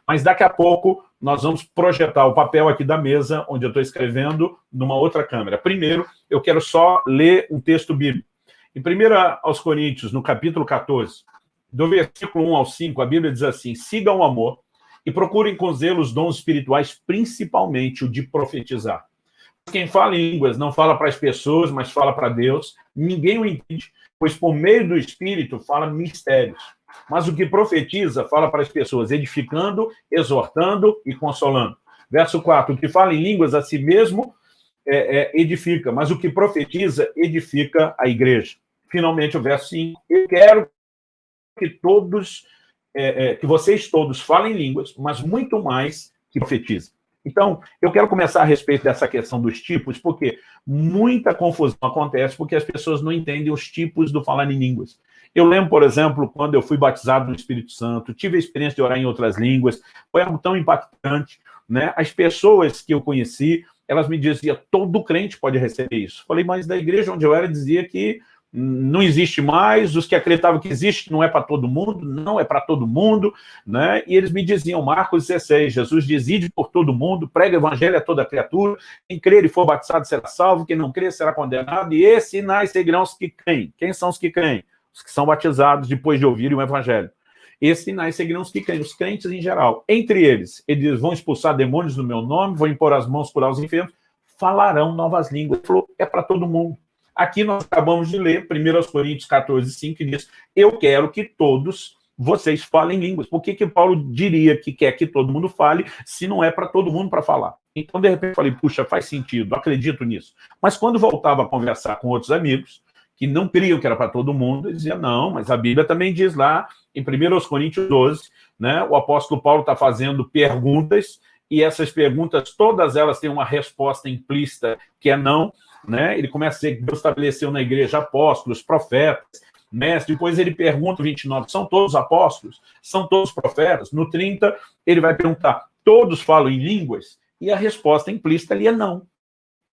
mas daqui a pouco nós vamos projetar o papel aqui da mesa, onde eu estou escrevendo, numa outra câmera. Primeiro, eu quero só ler um texto bíblico. Em 1 aos Coríntios, no capítulo 14, do versículo 1 ao 5, a Bíblia diz assim, sigam o amor e procurem com zelo os dons espirituais, principalmente o de profetizar. Quem fala em línguas não fala para as pessoas, mas fala para Deus. Ninguém o entende, pois por meio do Espírito fala mistérios. Mas o que profetiza fala para as pessoas, edificando, exortando e consolando. Verso 4, o que fala em línguas a si mesmo é, é, edifica, mas o que profetiza edifica a igreja. Finalmente, o verso 5, eu quero que todos, é, é, que vocês todos falem línguas, mas muito mais que profetizem. Então, eu quero começar a respeito dessa questão dos tipos, porque muita confusão acontece porque as pessoas não entendem os tipos do falar em línguas. Eu lembro, por exemplo, quando eu fui batizado no Espírito Santo, tive a experiência de orar em outras línguas, foi algo tão impactante, né? As pessoas que eu conheci, elas me diziam, todo crente pode receber isso. Falei, mas da igreja onde eu era, dizia que não existe mais, os que acreditavam que existe não é para todo mundo, não é para todo mundo, né? e eles me diziam, Marcos 16, Jesus diz, por todo mundo, prega o evangelho a toda criatura, quem crer e for batizado será salvo, quem não crer será condenado, e esses sinais seguirão os que creem. Quem são os que creem? Os que são batizados depois de ouvirem o evangelho. Esses sinais seguirão os que creem, os crentes em geral. Entre eles, eles vão expulsar demônios no meu nome, vão impor as mãos, curar os enfermos, falarão novas línguas. Ele falou, é para todo mundo. Aqui nós acabamos de ler 1 Coríntios 14, 5, que diz, eu quero que todos vocês falem línguas. Por que, que Paulo diria que quer que todo mundo fale, se não é para todo mundo para falar? Então, de repente, falei, puxa, faz sentido, acredito nisso. Mas quando voltava a conversar com outros amigos, que não criam que era para todo mundo, eles diziam, não, mas a Bíblia também diz lá, em 1 Coríntios 12, né, o apóstolo Paulo está fazendo perguntas, e essas perguntas, todas elas têm uma resposta implícita, que é não, né? Ele começa a dizer que Deus estabeleceu na igreja apóstolos, profetas, mestre, depois ele pergunta, 29, são todos apóstolos? São todos profetas? No 30, ele vai perguntar, todos falam em línguas? E a resposta implícita ali é não.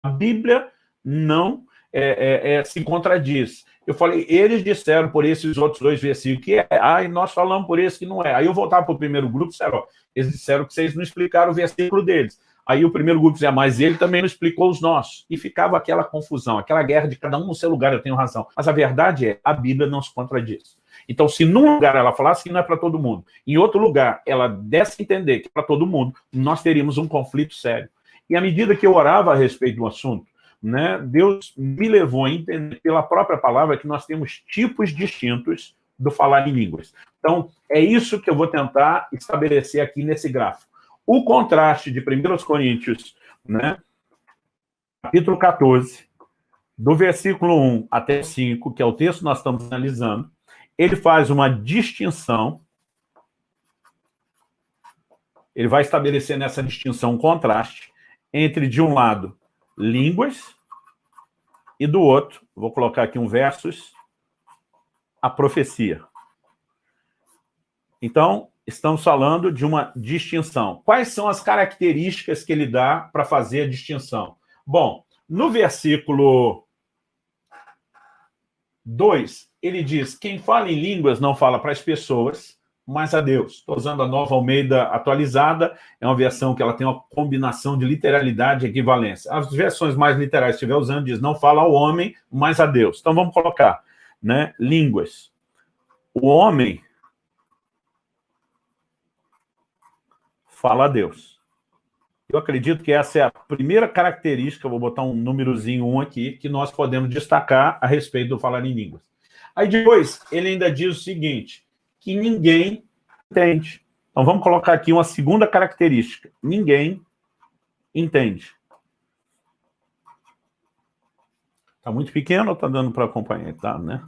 A Bíblia não é, é, é, se contradiz. Eu falei, eles disseram por esses outros dois versículos que é, ah, e nós falamos por esse que não é. Aí eu voltava para o primeiro grupo e disseram, ó, eles disseram que vocês não explicaram o versículo deles. Aí o primeiro grupo dizia, mas ele também não explicou os nossos. E ficava aquela confusão, aquela guerra de cada um no seu lugar, eu tenho razão. Mas a verdade é, a Bíblia não se contradiz. Então, se num lugar ela falasse que não é para todo mundo, em outro lugar ela desse entender que é para todo mundo, nós teríamos um conflito sério. E à medida que eu orava a respeito do assunto, né, Deus me levou a entender pela própria palavra que nós temos tipos distintos do falar em línguas. Então, é isso que eu vou tentar estabelecer aqui nesse gráfico. O contraste de 1 Coríntios, né, capítulo 14, do versículo 1 até 5, que é o texto que nós estamos analisando, ele faz uma distinção, ele vai estabelecer nessa distinção um contraste entre, de um lado, línguas, e do outro, vou colocar aqui um versus, a profecia. Então, estamos falando de uma distinção. Quais são as características que ele dá para fazer a distinção? Bom, no versículo 2, ele diz, quem fala em línguas não fala para as pessoas, mas a Deus. Estou usando a nova Almeida atualizada, é uma versão que ela tem uma combinação de literalidade e equivalência. As versões mais literais, se estiver usando, diz, não fala ao homem, mas a Deus. Então vamos colocar, né, línguas. O homem fala a Deus. Eu acredito que essa é a primeira característica, vou botar um númerozinho 1 aqui, que nós podemos destacar a respeito do falar em línguas. Aí depois, ele ainda diz o seguinte, que ninguém entende. Então vamos colocar aqui uma segunda característica. Ninguém entende. Está muito pequeno ou está dando para acompanhar? Tá, né?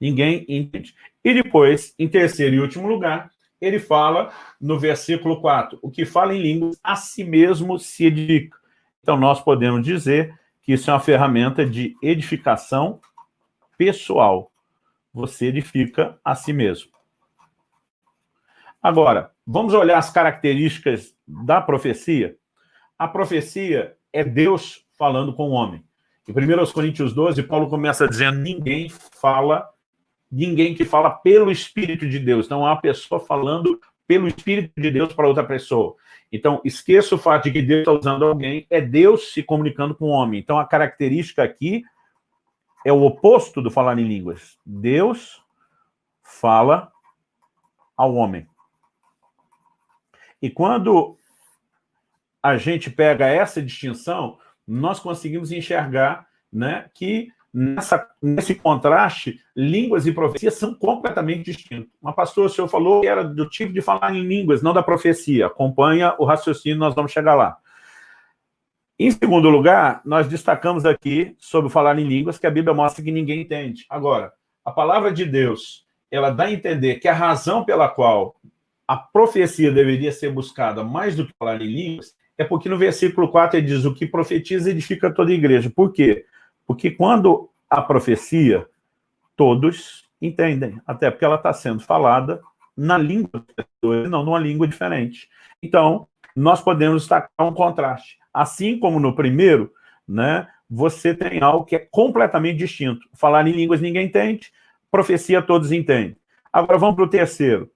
Ninguém entende. E depois, em terceiro e último lugar, ele fala no versículo 4, o que fala em línguas a si mesmo se edifica. Então, nós podemos dizer que isso é uma ferramenta de edificação pessoal. Você edifica a si mesmo. Agora, vamos olhar as características da profecia? A profecia é Deus falando com o homem. Em 1 Coríntios 12, Paulo começa dizendo, ninguém fala ninguém que fala pelo Espírito de Deus. Então, há pessoa falando pelo Espírito de Deus para outra pessoa. Então, esqueça o fato de que Deus está usando alguém, é Deus se comunicando com o homem. Então, a característica aqui é o oposto do falar em línguas. Deus fala ao homem. E quando a gente pega essa distinção, nós conseguimos enxergar né, que nessa, nesse contraste, línguas e profecias são completamente distintos. Uma pastora, o senhor falou que era do tipo de falar em línguas, não da profecia. Acompanha o raciocínio, nós vamos chegar lá. Em segundo lugar, nós destacamos aqui sobre falar em línguas, que a Bíblia mostra que ninguém entende. Agora, a palavra de Deus, ela dá a entender que a razão pela qual a profecia deveria ser buscada mais do que falar em línguas é porque no versículo 4 ele diz o que profetiza edifica toda a igreja. Por quê? Porque quando a profecia, todos entendem, até porque ela está sendo falada na língua das pessoas, não numa língua diferente. Então, nós podemos destacar um contraste. Assim como no primeiro, né, você tem algo que é completamente distinto. Falar em línguas ninguém entende, profecia todos entendem. Agora vamos para o terceiro.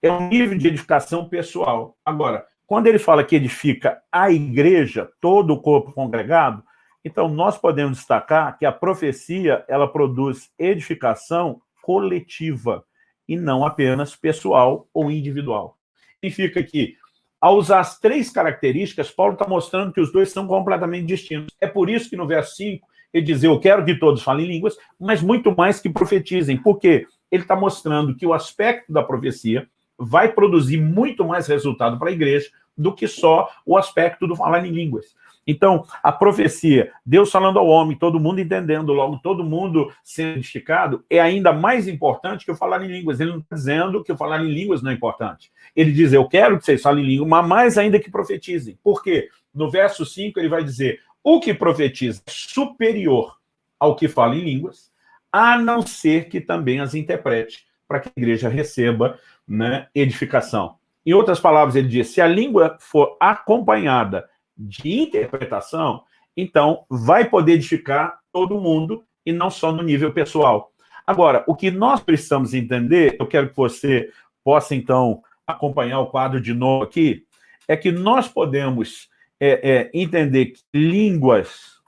É um nível de edificação pessoal. Agora, quando ele fala que edifica a igreja, todo o corpo congregado, então, nós podemos destacar que a profecia, ela produz edificação coletiva e não apenas pessoal ou individual. Significa que, ao usar as três características, Paulo está mostrando que os dois são completamente distintos. É por isso que no verso 5 ele diz, eu quero que todos falem línguas, mas muito mais que profetizem. Por quê? Ele está mostrando que o aspecto da profecia vai produzir muito mais resultado para a igreja do que só o aspecto do falar em línguas. Então, a profecia, Deus falando ao homem, todo mundo entendendo, logo todo mundo sendo edificado, é ainda mais importante que eu falar em línguas. Ele não está dizendo que eu falar em línguas não é importante. Ele diz, eu quero que vocês falem em línguas, mas mais ainda que profetizem. Por quê? No verso 5 ele vai dizer, o que profetiza é superior ao que fala em línguas, a não ser que também as interprete, para que a igreja receba né, edificação. Em outras palavras, ele diz, se a língua for acompanhada de interpretação, então vai poder edificar todo mundo e não só no nível pessoal. Agora, o que nós precisamos entender, eu quero que você possa, então, acompanhar o quadro de novo aqui, é que nós podemos é, é entender que línguas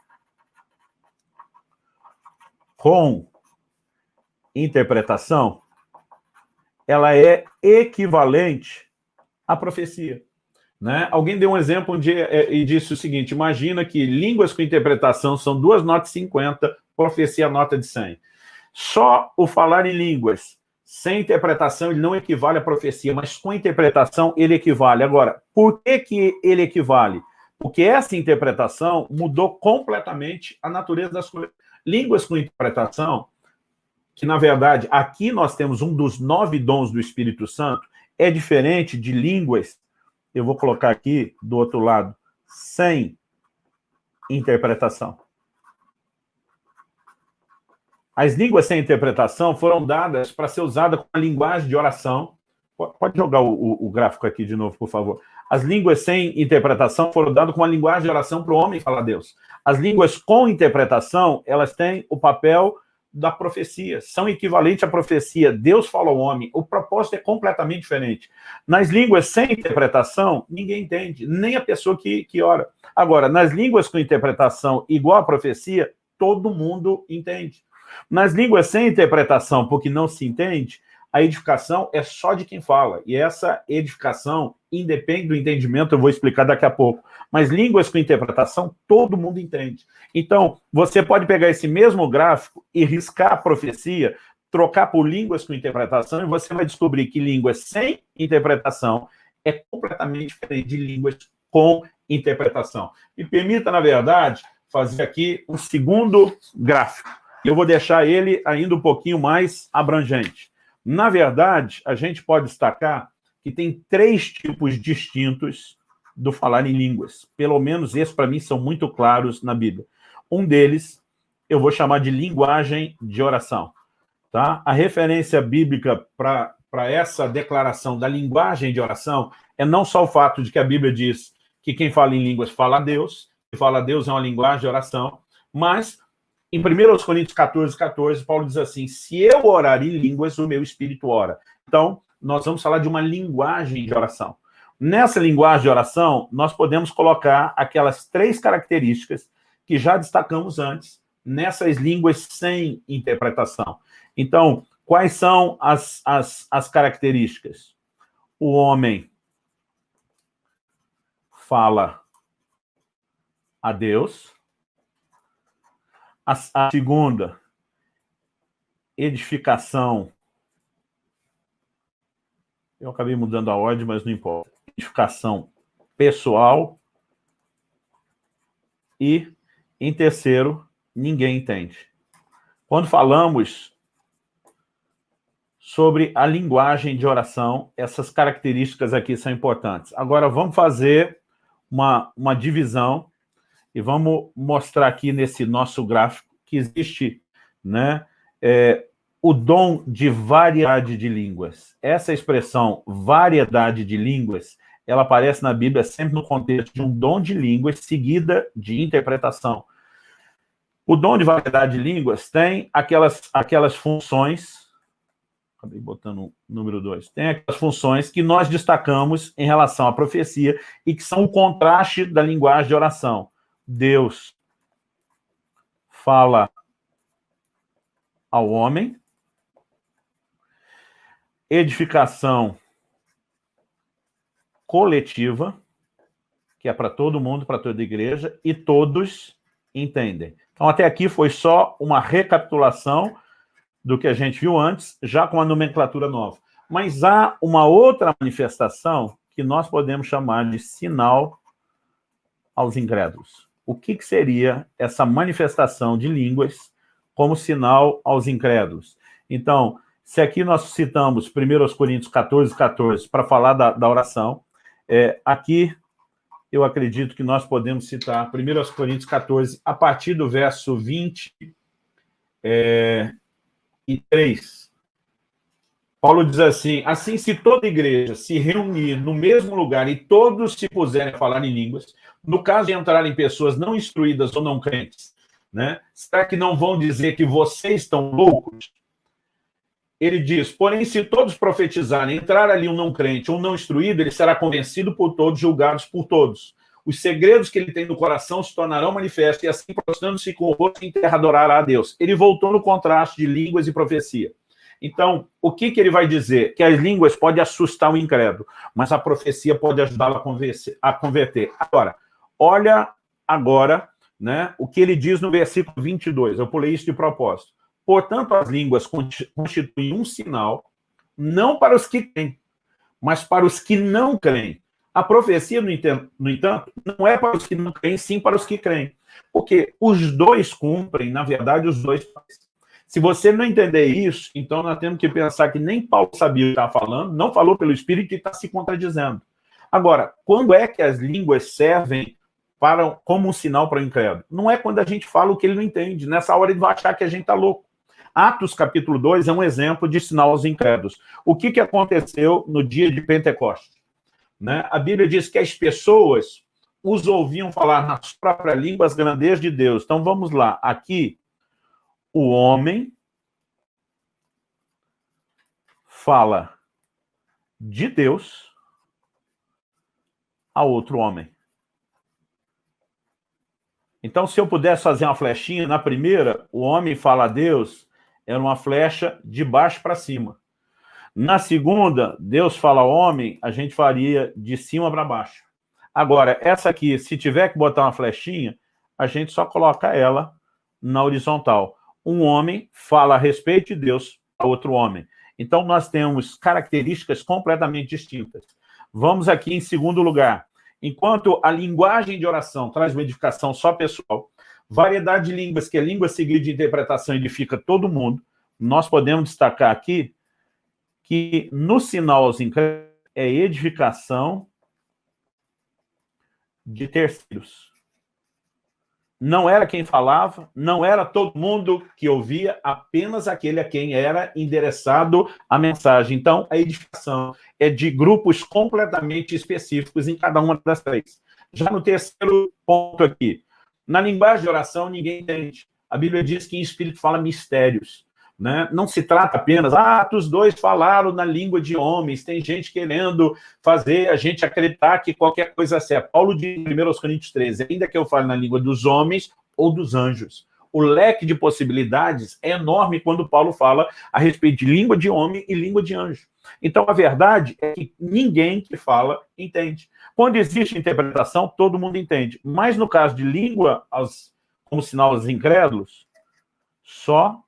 com interpretação, ela é equivalente à profecia. Né? Alguém deu um exemplo onde, é, e disse o seguinte, imagina que línguas com interpretação são duas notas 50, profecia nota de 100. Só o falar em línguas sem interpretação ele não equivale à profecia, mas com interpretação ele equivale. Agora, por que, que ele equivale? Porque essa interpretação mudou completamente a natureza das coisas. Línguas com interpretação, que na verdade aqui nós temos um dos nove dons do Espírito Santo, é diferente de línguas eu vou colocar aqui do outro lado, sem interpretação. As línguas sem interpretação foram dadas para ser usada com a linguagem de oração. Pode jogar o, o, o, gráfico aqui de novo, por favor. As línguas sem interpretação foram dadas com a linguagem de oração para o homem falar a Deus. As línguas com interpretação, elas têm o papel da profecia, são equivalentes à profecia. Deus fala ao homem, o propósito é completamente diferente. Nas línguas sem interpretação, ninguém entende, nem a pessoa que, que ora. Agora, nas línguas com interpretação igual à profecia, todo mundo entende. Nas línguas sem interpretação, porque não se entende, a edificação é só de quem fala. E essa edificação independe do entendimento, eu vou explicar daqui a pouco. Mas línguas com interpretação, todo mundo entende. Então, você pode pegar esse mesmo gráfico e riscar a profecia, trocar por línguas com interpretação, e você vai descobrir que línguas sem interpretação é completamente diferente de línguas com interpretação. Me permita, na verdade, fazer aqui um segundo gráfico. Eu vou deixar ele ainda um pouquinho mais abrangente. Na verdade, a gente pode destacar que tem três tipos distintos do falar em línguas. Pelo menos esses, para mim, são muito claros na Bíblia. Um deles, eu vou chamar de linguagem de oração. Tá? A referência bíblica para essa declaração da linguagem de oração é não só o fato de que a Bíblia diz que quem fala em línguas fala a Deus, que fala a Deus é uma linguagem de oração, mas em 1 Coríntios 14, 14, Paulo diz assim, se eu orar em línguas, o meu espírito ora. Então, nós vamos falar de uma linguagem de oração. Nessa linguagem de oração, nós podemos colocar aquelas três características que já destacamos antes, nessas línguas sem interpretação. Então, quais são as, as, as características? O homem fala a Deus. A, a segunda, edificação eu acabei mudando a ordem, mas não importa. Identificação pessoal. E, em terceiro, ninguém entende. Quando falamos sobre a linguagem de oração, essas características aqui são importantes. Agora, vamos fazer uma, uma divisão e vamos mostrar aqui nesse nosso gráfico que existe né, é, o dom de variedade de línguas. Essa expressão, variedade de línguas, ela aparece na Bíblia sempre no contexto de um dom de línguas seguida de interpretação. O dom de variedade de línguas tem aquelas, aquelas funções, acabei botando o número 2, tem aquelas funções que nós destacamos em relação à profecia e que são o contraste da linguagem de oração. Deus fala ao homem, edificação coletiva, que é para todo mundo, para toda igreja, e todos entendem. Então, até aqui foi só uma recapitulação do que a gente viu antes, já com a nomenclatura nova. Mas há uma outra manifestação que nós podemos chamar de sinal aos incrédulos. O que, que seria essa manifestação de línguas como sinal aos incrédulos? Então, se aqui nós citamos 1 Coríntios 14, 14, para falar da, da oração, é, aqui eu acredito que nós podemos citar 1 Coríntios 14, a partir do verso 20 é, 3. Paulo diz assim, assim se toda igreja se reunir no mesmo lugar e todos se puserem a falar em línguas, no caso de entrarem pessoas não instruídas ou não crentes, né, será que não vão dizer que vocês estão loucos? ele diz, porém, se todos profetizarem, entrar ali um não crente, um não instruído, ele será convencido por todos, julgados por todos. os segredos que ele tem no coração se tornarão manifestos, e assim, prostrando-se com o rosto em terra, adorará a Deus. Ele voltou no contraste de línguas e profecia. Então, o que, que ele vai dizer? Que as línguas podem assustar o incrédulo, mas a profecia pode ajudá-lo a, a converter. Agora, olha agora né, o que ele diz no versículo 22. Eu pulei isso de propósito. Portanto, as línguas constituem um sinal, não para os que creem, mas para os que não creem. A profecia, no entanto, não é para os que não creem, sim para os que creem. Porque os dois cumprem, na verdade, os dois. Se você não entender isso, então nós temos que pensar que nem Paulo sabia o que estava falando, não falou pelo Espírito e está se contradizendo. Agora, quando é que as línguas servem para, como um sinal para o incrédulo? Não é quando a gente fala o que ele não entende. Nessa hora ele vai achar que a gente está louco. Atos capítulo 2 é um exemplo de sinal aos incrédulos. O que, que aconteceu no dia de Pentecostes? Né? A Bíblia diz que as pessoas os ouviam falar nas próprias línguas grandezas de Deus. Então vamos lá, aqui o homem fala de Deus a outro homem. Então, se eu pudesse fazer uma flechinha, na primeira, o homem fala a Deus, era uma flecha de baixo para cima. Na segunda, Deus fala ao homem, a gente faria de cima para baixo. Agora, essa aqui, se tiver que botar uma flechinha, a gente só coloca ela na horizontal um homem fala a respeito de Deus a outro homem. Então, nós temos características completamente distintas. Vamos aqui em segundo lugar. Enquanto a linguagem de oração traz uma edificação só pessoal, variedade de línguas, que é língua seguida de interpretação, edifica todo mundo, nós podemos destacar aqui que no sinal aos incrédulos é edificação de terceiros não era quem falava, não era todo mundo que ouvia, apenas aquele a quem era endereçado a mensagem. Então, a edificação é de grupos completamente específicos em cada uma das três. Já no terceiro ponto aqui, na linguagem de oração ninguém entende. A Bíblia diz que em espírito fala mistérios. Né? Não se trata apenas, ah, os dois falaram na língua de homens, tem gente querendo fazer a gente acreditar que qualquer coisa é certa. Paulo diz em 1 Coríntios 13, ainda que eu fale na língua dos homens ou dos anjos. O leque de possibilidades é enorme quando Paulo fala a respeito de língua de homem e língua de anjo. Então, a verdade é que ninguém que fala entende. Quando existe interpretação, todo mundo entende. Mas no caso de língua, as, como sinal aos incrédulos, só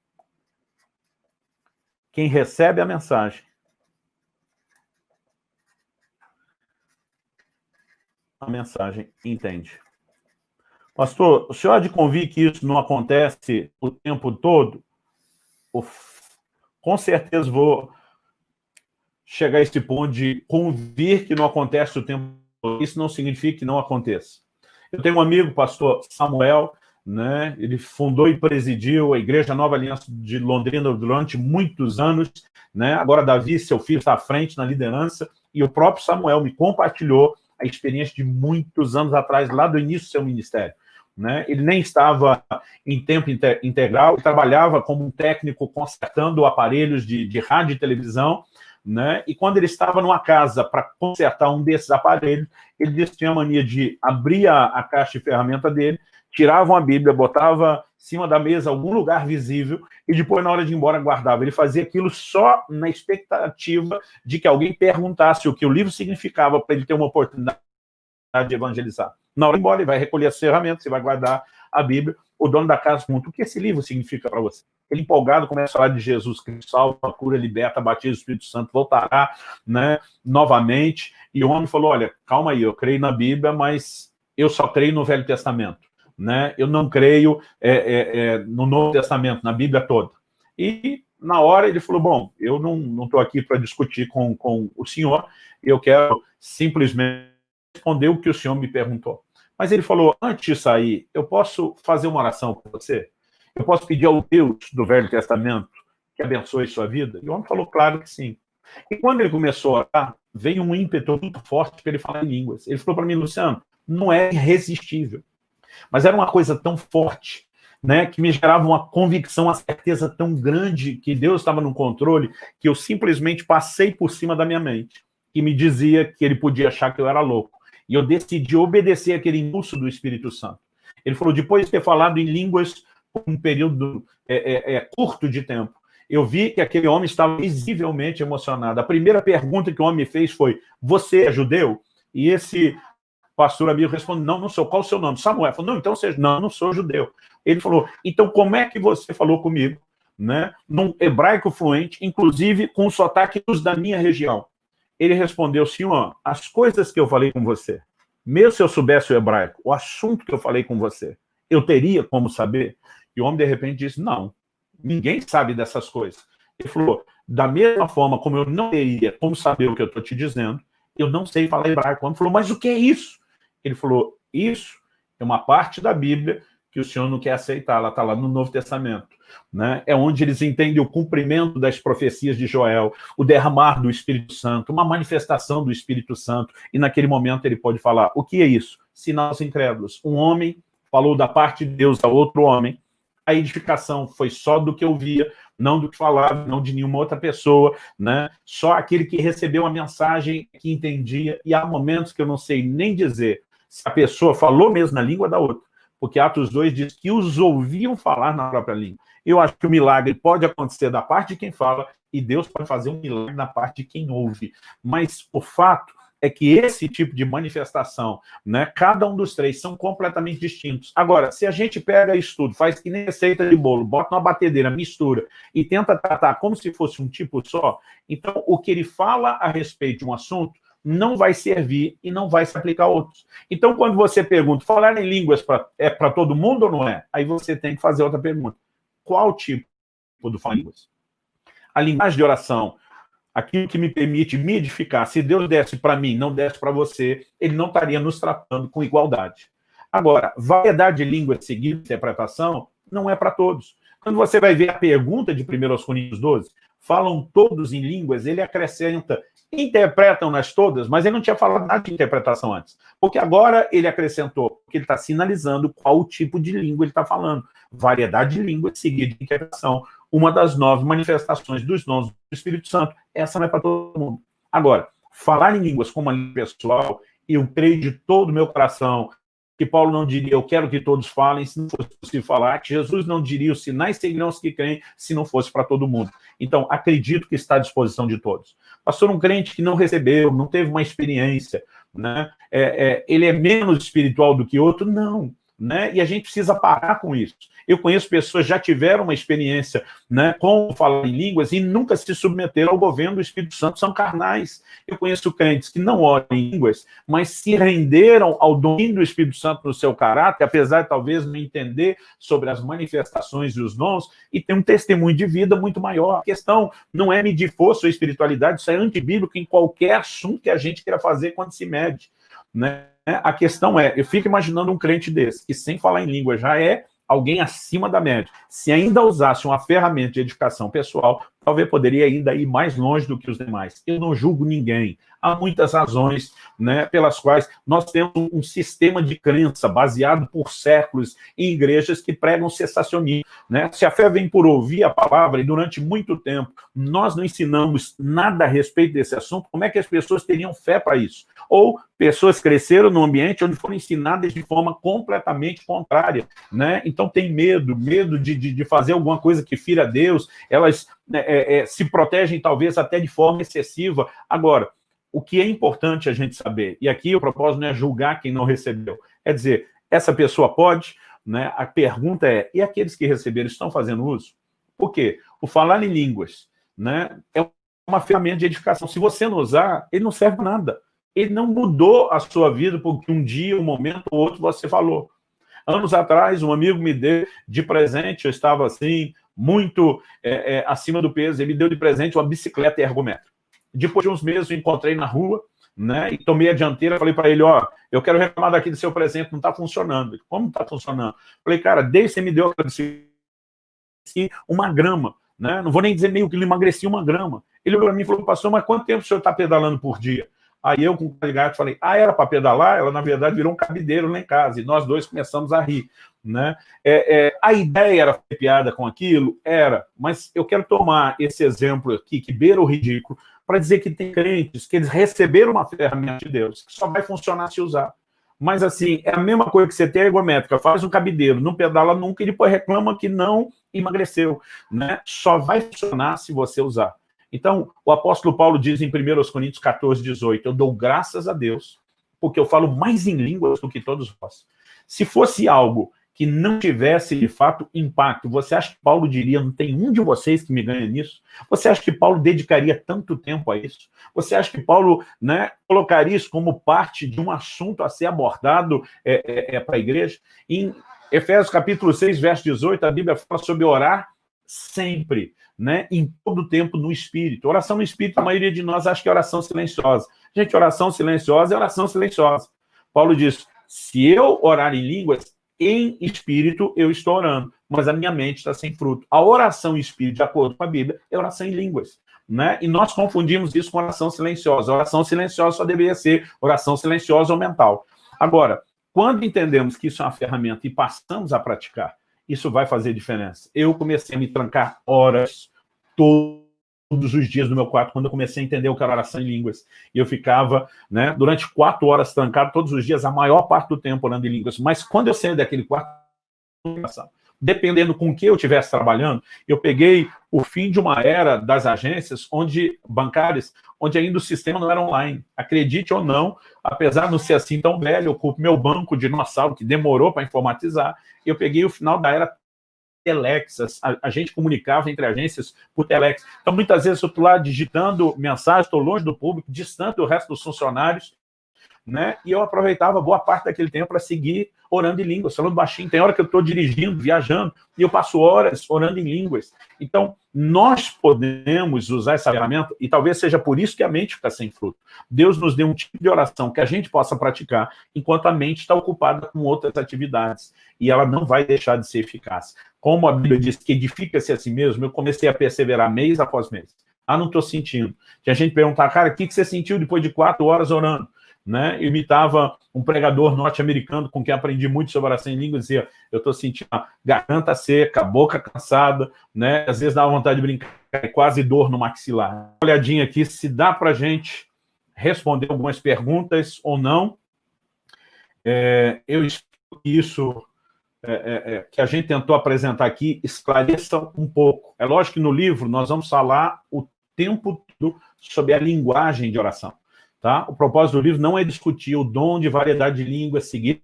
quem recebe a mensagem. A mensagem entende. Pastor, o senhor há de convir que isso não acontece o tempo todo? Com certeza vou chegar a esse ponto de convir que não acontece o tempo todo. Isso não significa que não aconteça. Eu tenho um amigo, pastor Samuel, né? Ele fundou e presidiu a Igreja Nova Aliança de Londrina durante muitos anos, né? Agora Davi, seu filho, está à frente na liderança, e o próprio Samuel me compartilhou a experiência de muitos anos atrás, lá do início do seu ministério. Né? Ele nem estava em tempo integral, trabalhava como um técnico consertando aparelhos de, de rádio e televisão, né? E quando ele estava numa casa para consertar um desses aparelhos, ele disse que tinha a mania de abrir a, a caixa de ferramenta dele tiravam a Bíblia, botava em cima da mesa algum lugar visível e depois, na hora de ir embora, guardava. Ele fazia aquilo só na expectativa de que alguém perguntasse o que o livro significava para ele ter uma oportunidade de evangelizar. Na hora de ir embora, ele vai recolher as ferramentas, você vai guardar a Bíblia. O dono da casa pergunta, o que esse livro significa para você? Ele empolgado começa a falar de Jesus Cristo, salva, cura, liberta, batiza o Espírito Santo, voltará né, novamente. E o homem falou, olha, calma aí, eu creio na Bíblia, mas eu só creio no Velho Testamento né? Eu não creio é, é, é, no Novo Testamento, na Bíblia toda. E na hora ele falou, bom, eu não estou aqui para discutir com, com o senhor, eu quero simplesmente responder o que o senhor me perguntou. Mas ele falou, antes de sair, eu posso fazer uma oração com você? Eu posso pedir ao Deus do Velho Testamento que abençoe sua vida? E o homem falou, claro que sim. E quando ele começou a orar, veio um ímpeto muito forte para ele falar em línguas. Ele falou para mim, Luciano, não é irresistível. Mas era uma coisa tão forte, né, que me gerava uma convicção, uma certeza tão grande que Deus estava no controle, que eu simplesmente passei por cima da minha mente, que me dizia que ele podia achar que eu era louco. E eu decidi obedecer aquele impulso do Espírito Santo. Ele falou, depois de ter falado em línguas por um período é, é, é, curto de tempo, eu vi que aquele homem estava visivelmente emocionado. A primeira pergunta que o homem fez foi, você é judeu? E esse pastor amigo respondeu, não, não sou. Qual o seu nome? Samuel. Falou, não, então você... Não, não sou judeu. Ele falou, então como é que você falou comigo? Né? Num hebraico fluente, inclusive com os sotaques da minha região. Ele respondeu, senhor, as coisas que eu falei com você, mesmo se eu soubesse o hebraico, o assunto que eu falei com você, eu teria como saber? E o homem, de repente, disse, não, ninguém sabe dessas coisas. Ele falou, da mesma forma como eu não teria como saber o que eu estou te dizendo, eu não sei falar hebraico. O homem falou, mas o que é isso? Ele falou, isso é uma parte da Bíblia que o senhor não quer aceitar, ela está lá no Novo Testamento. Né? É onde eles entendem o cumprimento das profecias de Joel, o derramar do Espírito Santo, uma manifestação do Espírito Santo, e naquele momento ele pode falar, o que é isso? Sinais incrédulos. Um homem falou da parte de Deus a outro homem, a edificação foi só do que eu via, não do que falava, não de nenhuma outra pessoa, né? Só aquele que recebeu a mensagem, que entendia, e há momentos que eu não sei nem dizer se a pessoa falou mesmo na língua da outra, porque Atos 2 diz que os ouviam falar na própria língua. Eu acho que o milagre pode acontecer da parte de quem fala, e Deus pode fazer um milagre na parte de quem ouve. Mas o fato é que esse tipo de manifestação, né, cada um dos três são completamente distintos. Agora, se a gente pega isso tudo, faz que nem receita de bolo, bota numa batedeira, mistura e tenta tratar como se fosse um tipo só, então o que ele fala a respeito de um assunto não vai servir e não vai se aplicar a outros. Então, quando você pergunta, falar em línguas pra, é para todo mundo ou não é? Aí você tem que fazer outra pergunta. Qual tipo do falar línguas? A linguagem de oração aquilo que me permite me edificar. Se Deus desse para mim, não desse para você, ele não estaria nos tratando com igualdade. Agora, variedade de línguas seguida interpretação não é para todos. Quando você vai ver a pergunta de 1 Coríntios 12, falam todos em línguas, ele acrescenta, interpretam-nas todas, mas ele não tinha falado nada de interpretação antes. Porque agora ele acrescentou, porque ele está sinalizando qual tipo de língua ele está falando. Variedade de línguas seguida de interpretação uma das nove manifestações dos dons do Espírito Santo. Essa não é para todo mundo. Agora, falar em línguas como uma língua pessoal, eu creio de todo o meu coração que Paulo não diria, eu quero que todos falem, se não fosse possível falar, que Jesus não diria, os sinais seguirão os que creem, se não fosse para todo mundo. Então, acredito que está à disposição de todos. Pastor, um crente que não recebeu, não teve uma experiência, né? É, é, ele é menos espiritual do que outro? Não. Né? E a gente precisa parar com isso. Eu conheço pessoas que já tiveram uma experiência né, com falar em línguas e nunca se submeteram ao governo do Espírito Santo, são carnais. Eu conheço crentes que não oram em línguas, mas se renderam ao domínio do Espírito Santo no seu caráter, apesar de talvez não entender sobre as manifestações e os dons, e tem um testemunho de vida muito maior. A questão não é medir força ou espiritualidade, isso é antibíblico em qualquer assunto que a gente queira fazer quando se mede. Né? A questão é, eu fico imaginando um crente desse, que sem falar em língua já é alguém acima da média, se ainda usasse uma ferramenta de edificação pessoal, talvez poderia ainda ir mais longe do que os demais. Eu não julgo ninguém. Há muitas razões né, pelas quais nós temos um sistema de crença baseado por séculos em igrejas que pregam cessacionismo. Né? Se a fé vem por ouvir a palavra e durante muito tempo nós não ensinamos nada a respeito desse assunto, como é que as pessoas teriam fé para isso? Ou pessoas cresceram num ambiente onde foram ensinadas de forma completamente contrária. Né? Então tem medo, medo de, de, de fazer alguma coisa que fira Deus, elas né, é, é, se protegem talvez até de forma excessiva. Agora, o que é importante a gente saber, e aqui o propósito não é julgar quem não recebeu, é dizer, essa pessoa pode, né? a pergunta é, e aqueles que receberam estão fazendo uso? Por quê? O falar em línguas né, é uma ferramenta de edificação. Se você não usar, ele não serve para nada. Ele não mudou a sua vida porque um dia, um momento ou outro você falou. Anos atrás, um amigo me deu de presente, eu estava assim, muito é, é, acima do peso, ele me deu de presente uma bicicleta ergométrica. Depois de uns meses, eu encontrei na rua, né, e tomei a dianteira, falei para ele, ó, eu quero reclamar daqui do seu presente, não está funcionando. Como não está funcionando? Falei, cara, desde que você me deu aquela bicicleta, uma grama, né, não vou nem dizer meio que ele emagreci uma grama. Ele olhou para mim e falou, pastor, mas quanto tempo o senhor está pedalando por dia? Aí eu, com o gato, falei, ah, era para pedalar? Ela, na verdade, virou um cabideiro lá em casa. E nós dois começamos a rir. Né? É, é, a ideia era fazer piada com aquilo? Era. Mas eu quero tomar esse exemplo aqui, que beira o ridículo, para dizer que tem crentes que eles receberam uma ferramenta de Deus, que só vai funcionar se usar. Mas, assim, é a mesma coisa que você tem a ergométrica, faz um cabideiro, não pedala nunca e depois reclama que não emagreceu. Né? Só vai funcionar se você usar. Então, o apóstolo Paulo diz em 1 Coríntios 14, 18, eu dou graças a Deus, porque eu falo mais em línguas do que todos vós. Se fosse algo que não tivesse, de fato, impacto. Você acha que Paulo diria, não tem um de vocês que me ganha nisso? Você acha que Paulo dedicaria tanto tempo a isso? Você acha que Paulo né, colocaria isso como parte de um assunto a ser abordado é, é, é para a igreja? Em Efésios capítulo 6, verso 18, a Bíblia fala sobre orar sempre, né, em todo tempo no Espírito. Oração no Espírito, a maioria de nós acha que é oração silenciosa. Gente, oração silenciosa é oração silenciosa. Paulo diz, se eu orar em línguas, em espírito eu estou orando, mas a minha mente está sem fruto. A oração em espírito, de acordo com a Bíblia, é oração em línguas. Né? E nós confundimos isso com oração silenciosa. A oração silenciosa só deveria ser oração silenciosa ou mental. Agora, quando entendemos que isso é uma ferramenta e passamos a praticar, isso vai fazer diferença. Eu comecei a me trancar horas, todos todos os dias no meu quarto, quando eu comecei a entender o que era oração em línguas. E eu ficava, né, durante quatro horas trancado, todos os dias, a maior parte do tempo orando em línguas. Mas quando eu saí daquele quarto, dependendo com que eu estivesse trabalhando, eu peguei o fim de uma era das agências onde bancárias, onde ainda o sistema não era online. Acredite ou não, apesar de não ser assim tão velho, eu culpo meu banco dinossauro, que demorou para informatizar, eu peguei o final da era telex, a, a, gente comunicava entre agências por telex. Então, muitas vezes eu estou lá digitando mensagem, estou longe do público, distante do resto dos funcionários, né? E eu aproveitava boa parte daquele tempo para seguir orando em línguas, falando baixinho. Tem hora que eu estou dirigindo, viajando, e eu passo horas orando em línguas. Então, nós podemos usar essa ferramenta, e talvez seja por isso que a mente fica sem fruto. Deus nos deu um tipo de oração que a gente possa praticar, enquanto a mente está ocupada com outras atividades, e ela não vai deixar de ser eficaz. Como a Bíblia diz que edifica-se a si mesmo, eu comecei a perseverar mês após mês. Ah, não estou sentindo. Tinha gente perguntar, cara, o que, que você sentiu depois de quatro horas orando? Né? Imitava um pregador norte-americano com quem aprendi muito sobre oração em língua, dizia, eu estou sentindo a garganta seca, a boca cansada, né? Às vezes dá vontade de brincar, é quase dor no maxilar. Uma olhadinha aqui, se dá para gente responder algumas perguntas ou não. É, eu espero que isso é, é, é, que a gente tentou apresentar aqui esclareça um pouco. É lógico que no livro nós vamos falar o tempo todo sobre a linguagem de oração. Tá? O propósito do livro não é discutir o dom de variedade de línguas, seguir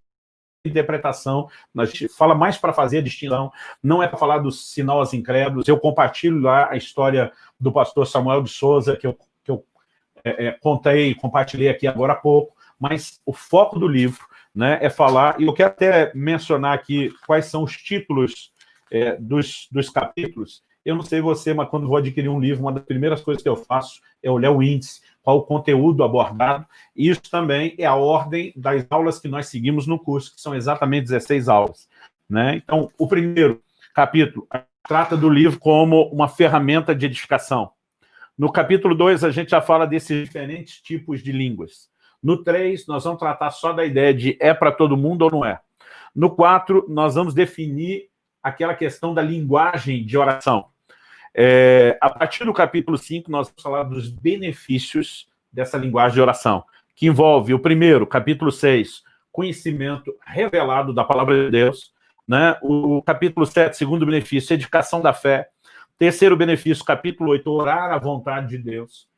interpretação, a gente fala mais para fazer a distinção, não é para falar dos sinal aos incrédulos, eu compartilho lá a história do pastor Samuel de Souza, que eu, que eu é, é, contei, compartilhei aqui agora há pouco, mas o foco do livro né, é falar, e eu quero até mencionar aqui quais são os títulos é, dos, dos capítulos, eu não sei você, mas quando vou adquirir um livro, uma das primeiras coisas que eu faço é olhar o índice, qual o conteúdo abordado. Isso também é a ordem das aulas que nós seguimos no curso, que são exatamente 16 aulas. Né? Então, o primeiro capítulo trata do livro como uma ferramenta de edificação. No capítulo 2, a gente já fala desses diferentes tipos de línguas. No 3, nós vamos tratar só da ideia de é para todo mundo ou não é. No 4, nós vamos definir aquela questão da linguagem de oração. É, a partir do capítulo 5, nós vamos falar dos benefícios dessa linguagem de oração, que envolve o primeiro, capítulo 6, conhecimento revelado da palavra de Deus, né? o capítulo 7, segundo benefício, edificação da fé, terceiro benefício, capítulo 8, orar à vontade de Deus,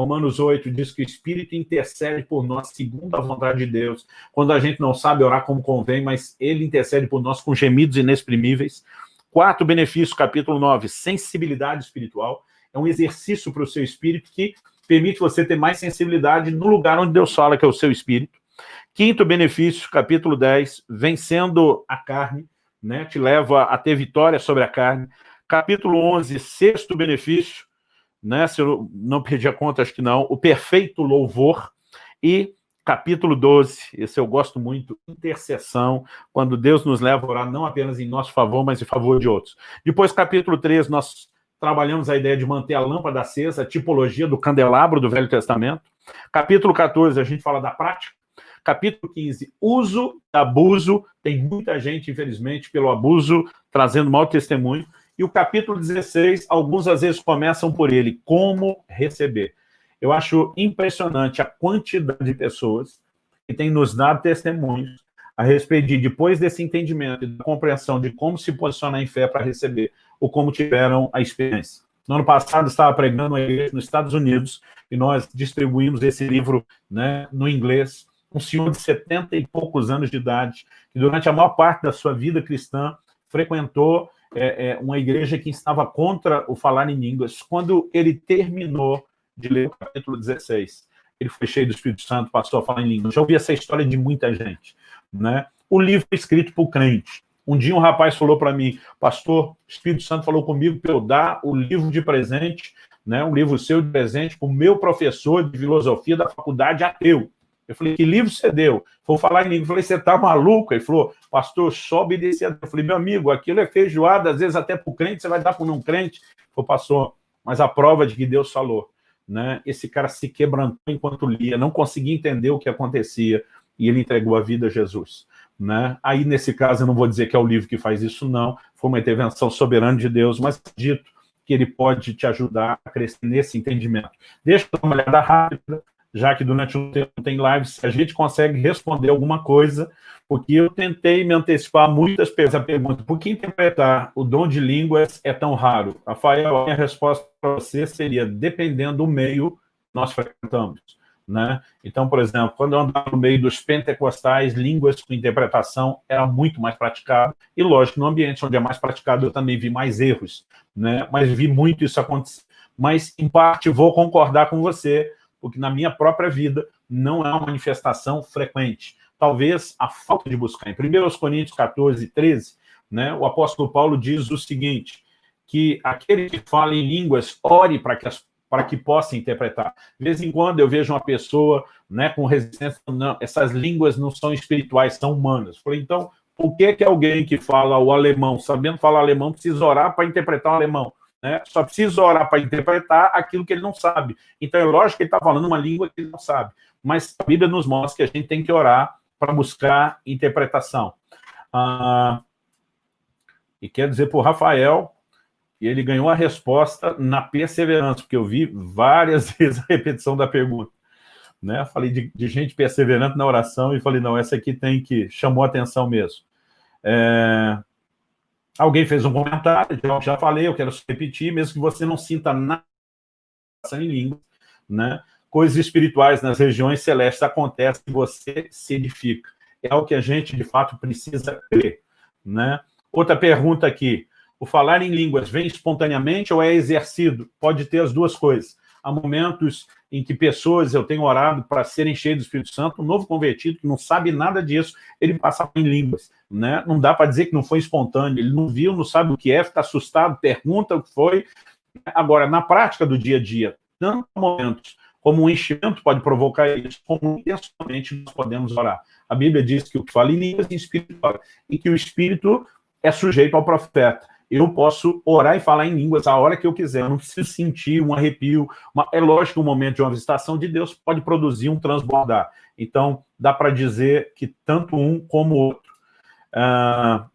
Romanos 8 diz que o Espírito intercede por nós segundo a vontade de Deus, quando a gente não sabe orar como convém, mas ele intercede por nós com gemidos inexprimíveis. Quarto benefício, capítulo 9, sensibilidade espiritual. É um exercício para o seu espírito que permite você ter mais sensibilidade no lugar onde Deus fala, que é o seu espírito. Quinto benefício, capítulo 10, vencendo a carne, né, te leva a ter vitória sobre a carne. Capítulo 11, sexto benefício, né, se eu não perdi a conta, acho que não, o perfeito louvor. E capítulo 12, esse eu gosto muito, intercessão, quando Deus nos leva a orar não apenas em nosso favor, mas em favor de outros. Depois, capítulo 13, nós trabalhamos a ideia de manter a lâmpada acesa, a tipologia do candelabro do Velho Testamento. Capítulo 14, a gente fala da prática. Capítulo 15, uso abuso. Tem muita gente, infelizmente, pelo abuso, trazendo mau testemunho. E o capítulo 16, alguns às vezes começam por ele, como receber. Eu acho impressionante a quantidade de pessoas que têm nos dado testemunhos a respeito de, depois desse entendimento e da compreensão de como se posicionar em fé para receber, ou como tiveram a experiência. No ano passado, estava pregando uma igreja nos Estados Unidos, e nós distribuímos esse livro né, no inglês, um senhor de 70 e poucos anos de idade, que durante a maior parte da sua vida cristã frequentou é, é, uma igreja que estava contra o falar em línguas. Quando ele terminou de ler o capítulo 16, ele foi cheio do Espírito Santo, passou a falar em línguas. Já ouvi essa história de muita gente. Né? O livro é escrito por crente. Um dia um rapaz falou para mim, pastor, Espírito Santo falou comigo para eu dar o livro de presente, né, um livro seu de presente para o meu professor de filosofia da faculdade ateu. Eu falei, que livro você deu? Vou falar em língua. Eu falei, você está maluco? Ele falou, pastor, só Deus. Eu falei, meu amigo, aquilo é feijoada, às vezes até para o crente, você vai dar para o não crente. Ele falou, pastor, mas a prova de que Deus falou. Né? Esse cara se quebrantou enquanto lia, não conseguia entender o que acontecia, e ele entregou a vida a Jesus. Né? Aí, nesse caso, eu não vou dizer que é o livro que faz isso, não. Foi uma intervenção soberana de Deus, mas dito que ele pode te ajudar a crescer nesse entendimento. Deixa eu dar uma olhada rápida já que durante um tempo tem lives, a gente consegue responder alguma coisa, porque eu tentei me antecipar muitas vezes a pergunta, por que interpretar o dom de línguas é tão raro? Rafael, a minha resposta para você seria, dependendo do meio nós frequentamos. Né? Então, por exemplo, quando eu andava no meio dos pentecostais, línguas com interpretação era muito mais praticado, e lógico, no ambiente onde é mais praticado eu também vi mais erros, né? mas vi muito isso acontecer. Mas, em parte, vou concordar com você, porque na minha própria vida não é uma manifestação frequente. Talvez a falta de buscar. Em 1 Coríntios 14, 13, né, o apóstolo Paulo diz o seguinte, que aquele que fala em línguas, ore para que, as, para que possa interpretar. De vez em quando eu vejo uma pessoa né, com resistência, não, essas línguas não são espirituais, são humanas. Falei, então, por que, que alguém que fala o alemão, sabendo falar alemão, precisa orar para interpretar o alemão? Né? Só precisa orar para interpretar aquilo que ele não sabe. Então é lógico que ele está falando uma língua que ele não sabe. Mas a Bíblia nos mostra que a gente tem que orar para buscar interpretação. Ah, e quer dizer para o Rafael que ele ganhou a resposta na perseverança, porque eu vi várias vezes a repetição da pergunta. Né? Falei de, de gente perseverante na oração e falei, não, essa aqui tem que, chamou atenção mesmo. É, Alguém fez um comentário, já, já falei, eu quero repetir, mesmo que você não sinta nada em língua, né? Coisas espirituais nas regiões celestes acontecem e você se edifica. É o que a gente, de fato, precisa crer, né? Outra pergunta aqui. O falar em línguas vem espontaneamente ou é exercido? Pode ter as duas coisas. Há momentos em que pessoas, eu tenho orado para serem cheios do Espírito Santo, um novo convertido que não sabe nada disso, ele passa em línguas. Né? Não dá para dizer que não foi espontâneo, ele não viu, não sabe o que é, está assustado, pergunta o que foi. Agora, na prática do dia a dia, tanto momentos como um enchimento pode provocar isso, como intencionalmente nós podemos orar. A Bíblia diz que o que fala em línguas é espiritual, e que o Espírito é sujeito ao profeta eu posso orar e falar em línguas a hora que eu quiser, eu não preciso sentir um arrepio. Uma... é lógico que o momento de uma visitação de Deus pode produzir um transbordar. Então, dá para dizer que tanto um como o outro. Ah,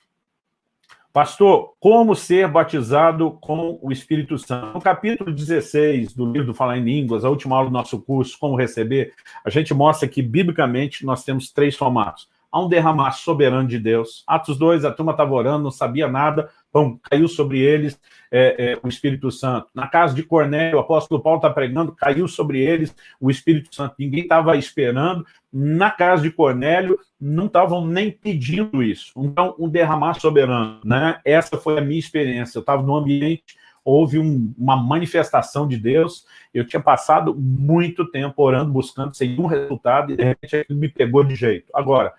pastor, como ser batizado com o Espírito Santo? No capítulo 16 do livro do Falar em Línguas, a última aula do nosso curso, Como Receber, a gente mostra que, biblicamente, nós temos três formatos. Há um derramar soberano de Deus. Atos 2, a turma estava orando, não sabia nada, pão, caiu sobre eles é, é, o Espírito Santo. Na casa de Cornélio, o apóstolo Paulo está pregando, caiu sobre eles o Espírito Santo. Ninguém estava esperando. Na casa de Cornélio, não estavam nem pedindo isso. Então, um derramar soberano. Né? Essa foi a minha experiência. Eu estava no ambiente houve um, uma manifestação de Deus, eu tinha passado muito tempo orando, buscando, sem nenhum resultado, e de repente aquilo me pegou de jeito. Agora,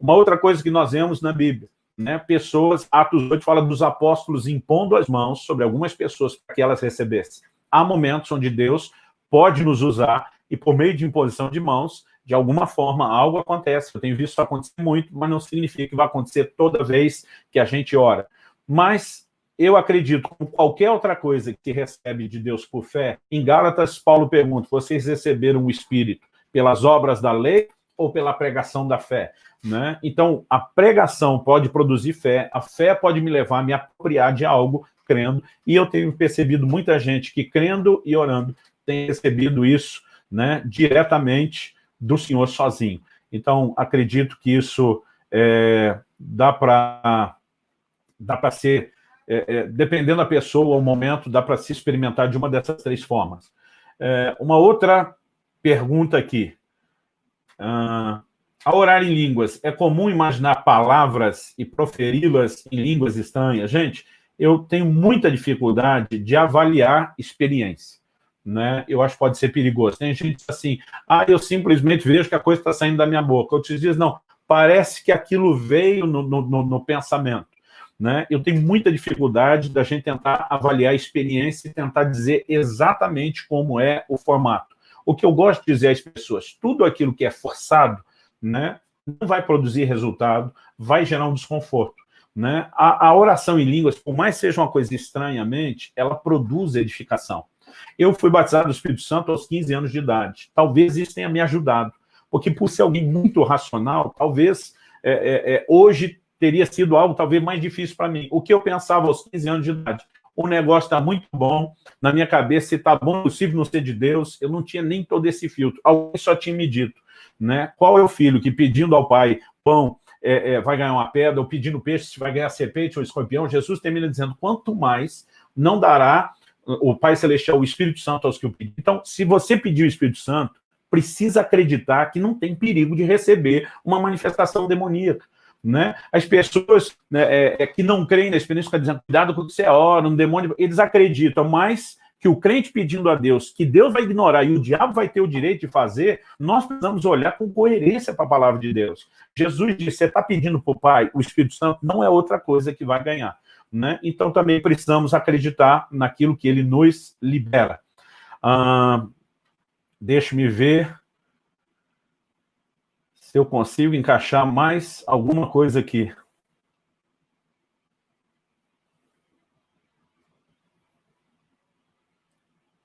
uma outra coisa que nós vemos na Bíblia, né, pessoas, Atos 8 fala dos apóstolos impondo as mãos sobre algumas pessoas para que elas recebessem. Há momentos onde Deus pode nos usar e por meio de imposição de mãos, de alguma forma, algo acontece. Eu tenho visto isso acontecer muito, mas não significa que vai acontecer toda vez que a gente ora. Mas eu acredito, como qualquer outra coisa que recebe de Deus por fé, em Gálatas, Paulo pergunta, vocês receberam o Espírito pelas obras da lei ou pela pregação da fé? Né? Então, a pregação pode produzir fé, a fé pode me levar a me apropriar de algo crendo, e eu tenho percebido muita gente que crendo e orando tem recebido isso né, diretamente do senhor sozinho. Então, acredito que isso é, dá para dá para ser, é, é, dependendo da pessoa, o momento, dá para se experimentar de uma dessas três formas. É, uma outra pergunta aqui. Ah, ao orar em línguas, é comum imaginar palavras e proferi-las em línguas estranhas? Gente, eu tenho muita dificuldade de avaliar experiência. Né? Eu acho que pode ser perigoso. Tem gente assim, ah, eu simplesmente vejo que a coisa está saindo da minha boca. Outros dizem, não, parece que aquilo veio no, no, no pensamento. Né? Eu tenho muita dificuldade da gente tentar avaliar a experiência e tentar dizer exatamente como é o formato. O que eu gosto de dizer às pessoas, tudo aquilo que é forçado, né, não vai produzir resultado, vai gerar um desconforto. Né? A, a oração em línguas, por mais seja uma coisa estranhamente, ela produz edificação. Eu fui batizado do Espírito Santo aos 15 anos de idade. Talvez isso tenha me ajudado, porque por ser alguém muito racional, talvez é, é, é, hoje teria sido algo talvez mais difícil para mim. O que eu pensava aos 15 anos de idade? O negócio está muito bom, na minha cabeça, se está bom, possível não ser de Deus, eu não tinha nem todo esse filtro. Alguém só tinha me dito, né? Qual é o filho que pedindo ao pai pão é, é, vai ganhar uma pedra, ou pedindo peixe se vai ganhar serpente ou escorpião? Jesus termina dizendo, quanto mais não dará o Pai Celestial, o Espírito Santo aos que o pedem. Então, se você pedir o Espírito Santo, precisa acreditar que não tem perigo de receber uma manifestação demoníaca. Né? As pessoas né, é, é, que não creem na experiência ficam dizendo, cuidado com o que você ora, um demônio, eles acreditam mais que o crente pedindo a Deus, que Deus vai ignorar e o diabo vai ter o direito de fazer, nós precisamos olhar com coerência para a palavra de Deus. Jesus disse, você está pedindo para o Pai, o Espírito Santo, não é outra coisa que vai ganhar. Né? Então também precisamos acreditar naquilo que ele nos libera. Ah, Deixe-me ver se eu consigo encaixar mais alguma coisa aqui.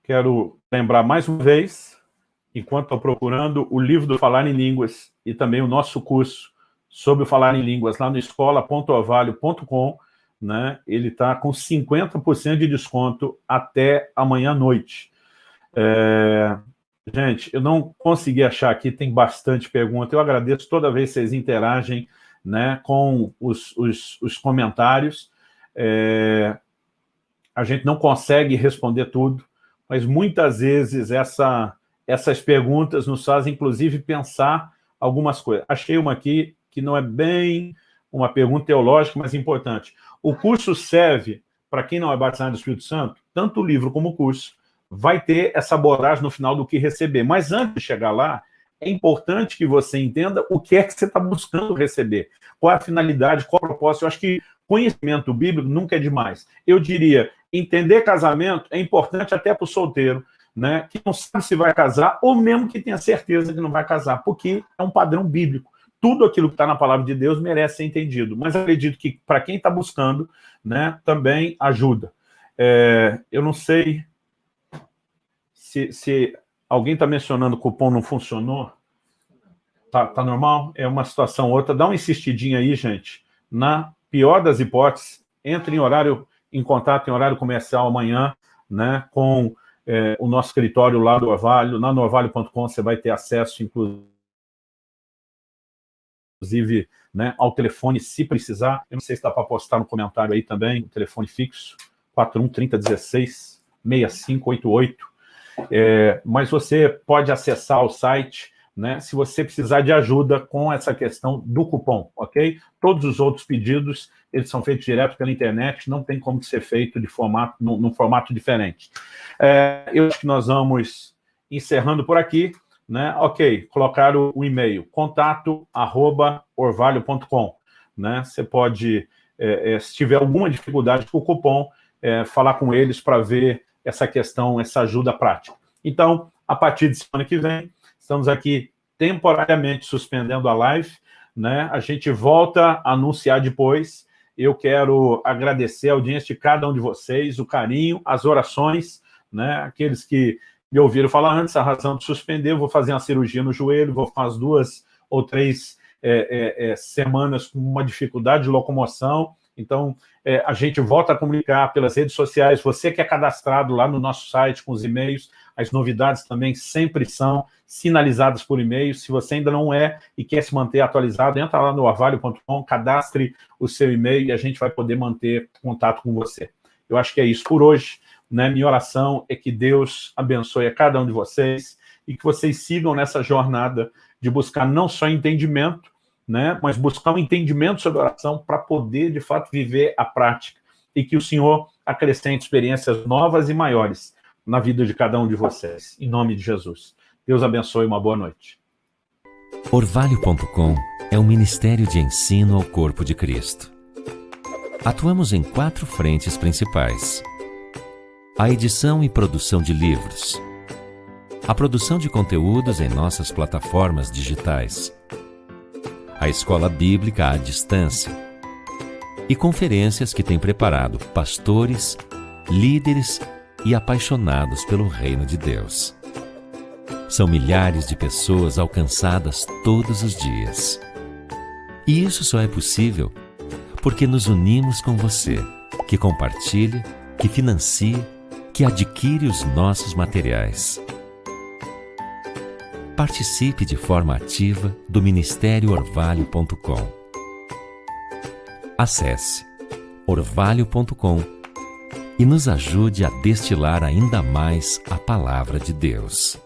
Quero lembrar mais uma vez, enquanto estou procurando, o livro do Falar em Línguas e também o nosso curso sobre o Falar em Línguas lá no escola.ovalho.com, né? ele está com 50% de desconto até amanhã à noite. É, Gente, eu não consegui achar aqui, tem bastante pergunta. Eu agradeço toda vez que vocês interagem né, com os, os, os comentários. É, a gente não consegue responder tudo, mas muitas vezes essa, essas perguntas nos fazem, inclusive, pensar algumas coisas. Achei uma aqui que não é bem uma pergunta teológica, mas importante. O curso serve, para quem não é batizado do Espírito Santo, tanto o livro como o curso, vai ter essa abordagem no final do que receber. Mas antes de chegar lá, é importante que você entenda o que é que você está buscando receber. Qual é a finalidade, qual é o propósito. Eu acho que conhecimento bíblico nunca é demais. Eu diria, entender casamento é importante até para o solteiro, né, que não sabe se vai casar, ou mesmo que tenha certeza que não vai casar, porque é um padrão bíblico. Tudo aquilo que está na palavra de Deus merece ser entendido. Mas acredito que, para quem está buscando, né, também ajuda. É, eu não sei se, se alguém está mencionando o cupom não funcionou, tá, tá normal? É uma situação outra. Dá uma insistidinha aí, gente. Na pior das hipóteses, entre em horário, em contato em horário comercial amanhã, né, com é, o nosso escritório lá do Orvalho. Na norvalho.com você vai ter acesso, inclusive, né, ao telefone, se precisar. Eu não sei se dá para postar no comentário aí também, o telefone fixo, 41 30 16 6588. É, mas você pode acessar o site né, se você precisar de ajuda com essa questão do cupom, ok? Todos os outros pedidos, eles são feitos direto pela internet, não tem como ser feito de formato, num, num formato diferente. É, eu acho que nós vamos encerrando por aqui, né? Ok, colocar o, o e-mail, contato arroba orvalho.com, né? Você pode, é, é, se tiver alguma dificuldade com o cupom, é, falar com eles para ver essa questão, essa ajuda prática. Então, a partir de semana que vem, estamos aqui temporariamente suspendendo a live, né? A gente volta a anunciar depois. Eu quero agradecer a audiência de cada um de vocês, o carinho, as orações, né? Aqueles que me ouviram falar antes, a razão de suspender, vou fazer uma cirurgia no joelho, vou fazer duas ou três é, é, é, semanas com uma dificuldade de locomoção, Então, é, a gente volta a comunicar pelas redes sociais. Você que é cadastrado lá no nosso site com os e-mails, as novidades também sempre são sinalizadas por e-mail. Se você ainda não é e quer se manter atualizado, entra lá no avalio.com, cadastre o seu e-mail e a gente vai poder manter contato com você. Eu acho que é isso por hoje. Né? Minha oração é que Deus abençoe a cada um de vocês e que vocês sigam nessa jornada de buscar não só entendimento, né, mas buscar um entendimento sobre oração para poder, de fato, viver a prática e que o Senhor acrescente experiências novas e maiores na vida de cada um de vocês. Em nome de Jesus. Deus abençoe uma boa noite. Orvalho.com é um ministério de ensino ao corpo de Cristo. Atuamos em quatro frentes principais. A edição e produção de livros. A produção de conteúdos em nossas plataformas digitais. A escola bíblica à distância. E conferências que tem preparado pastores, líderes e apaixonados pelo reino de Deus. São milhares de pessoas alcançadas todos os dias. E isso só é possível porque nos unimos com você, que compartilha, que financia, que adquire os nossos materiais. Participe de forma ativa do Ministério Orvalho.com. Acesse orvalho.com e nos ajude a destilar ainda mais a palavra de Deus.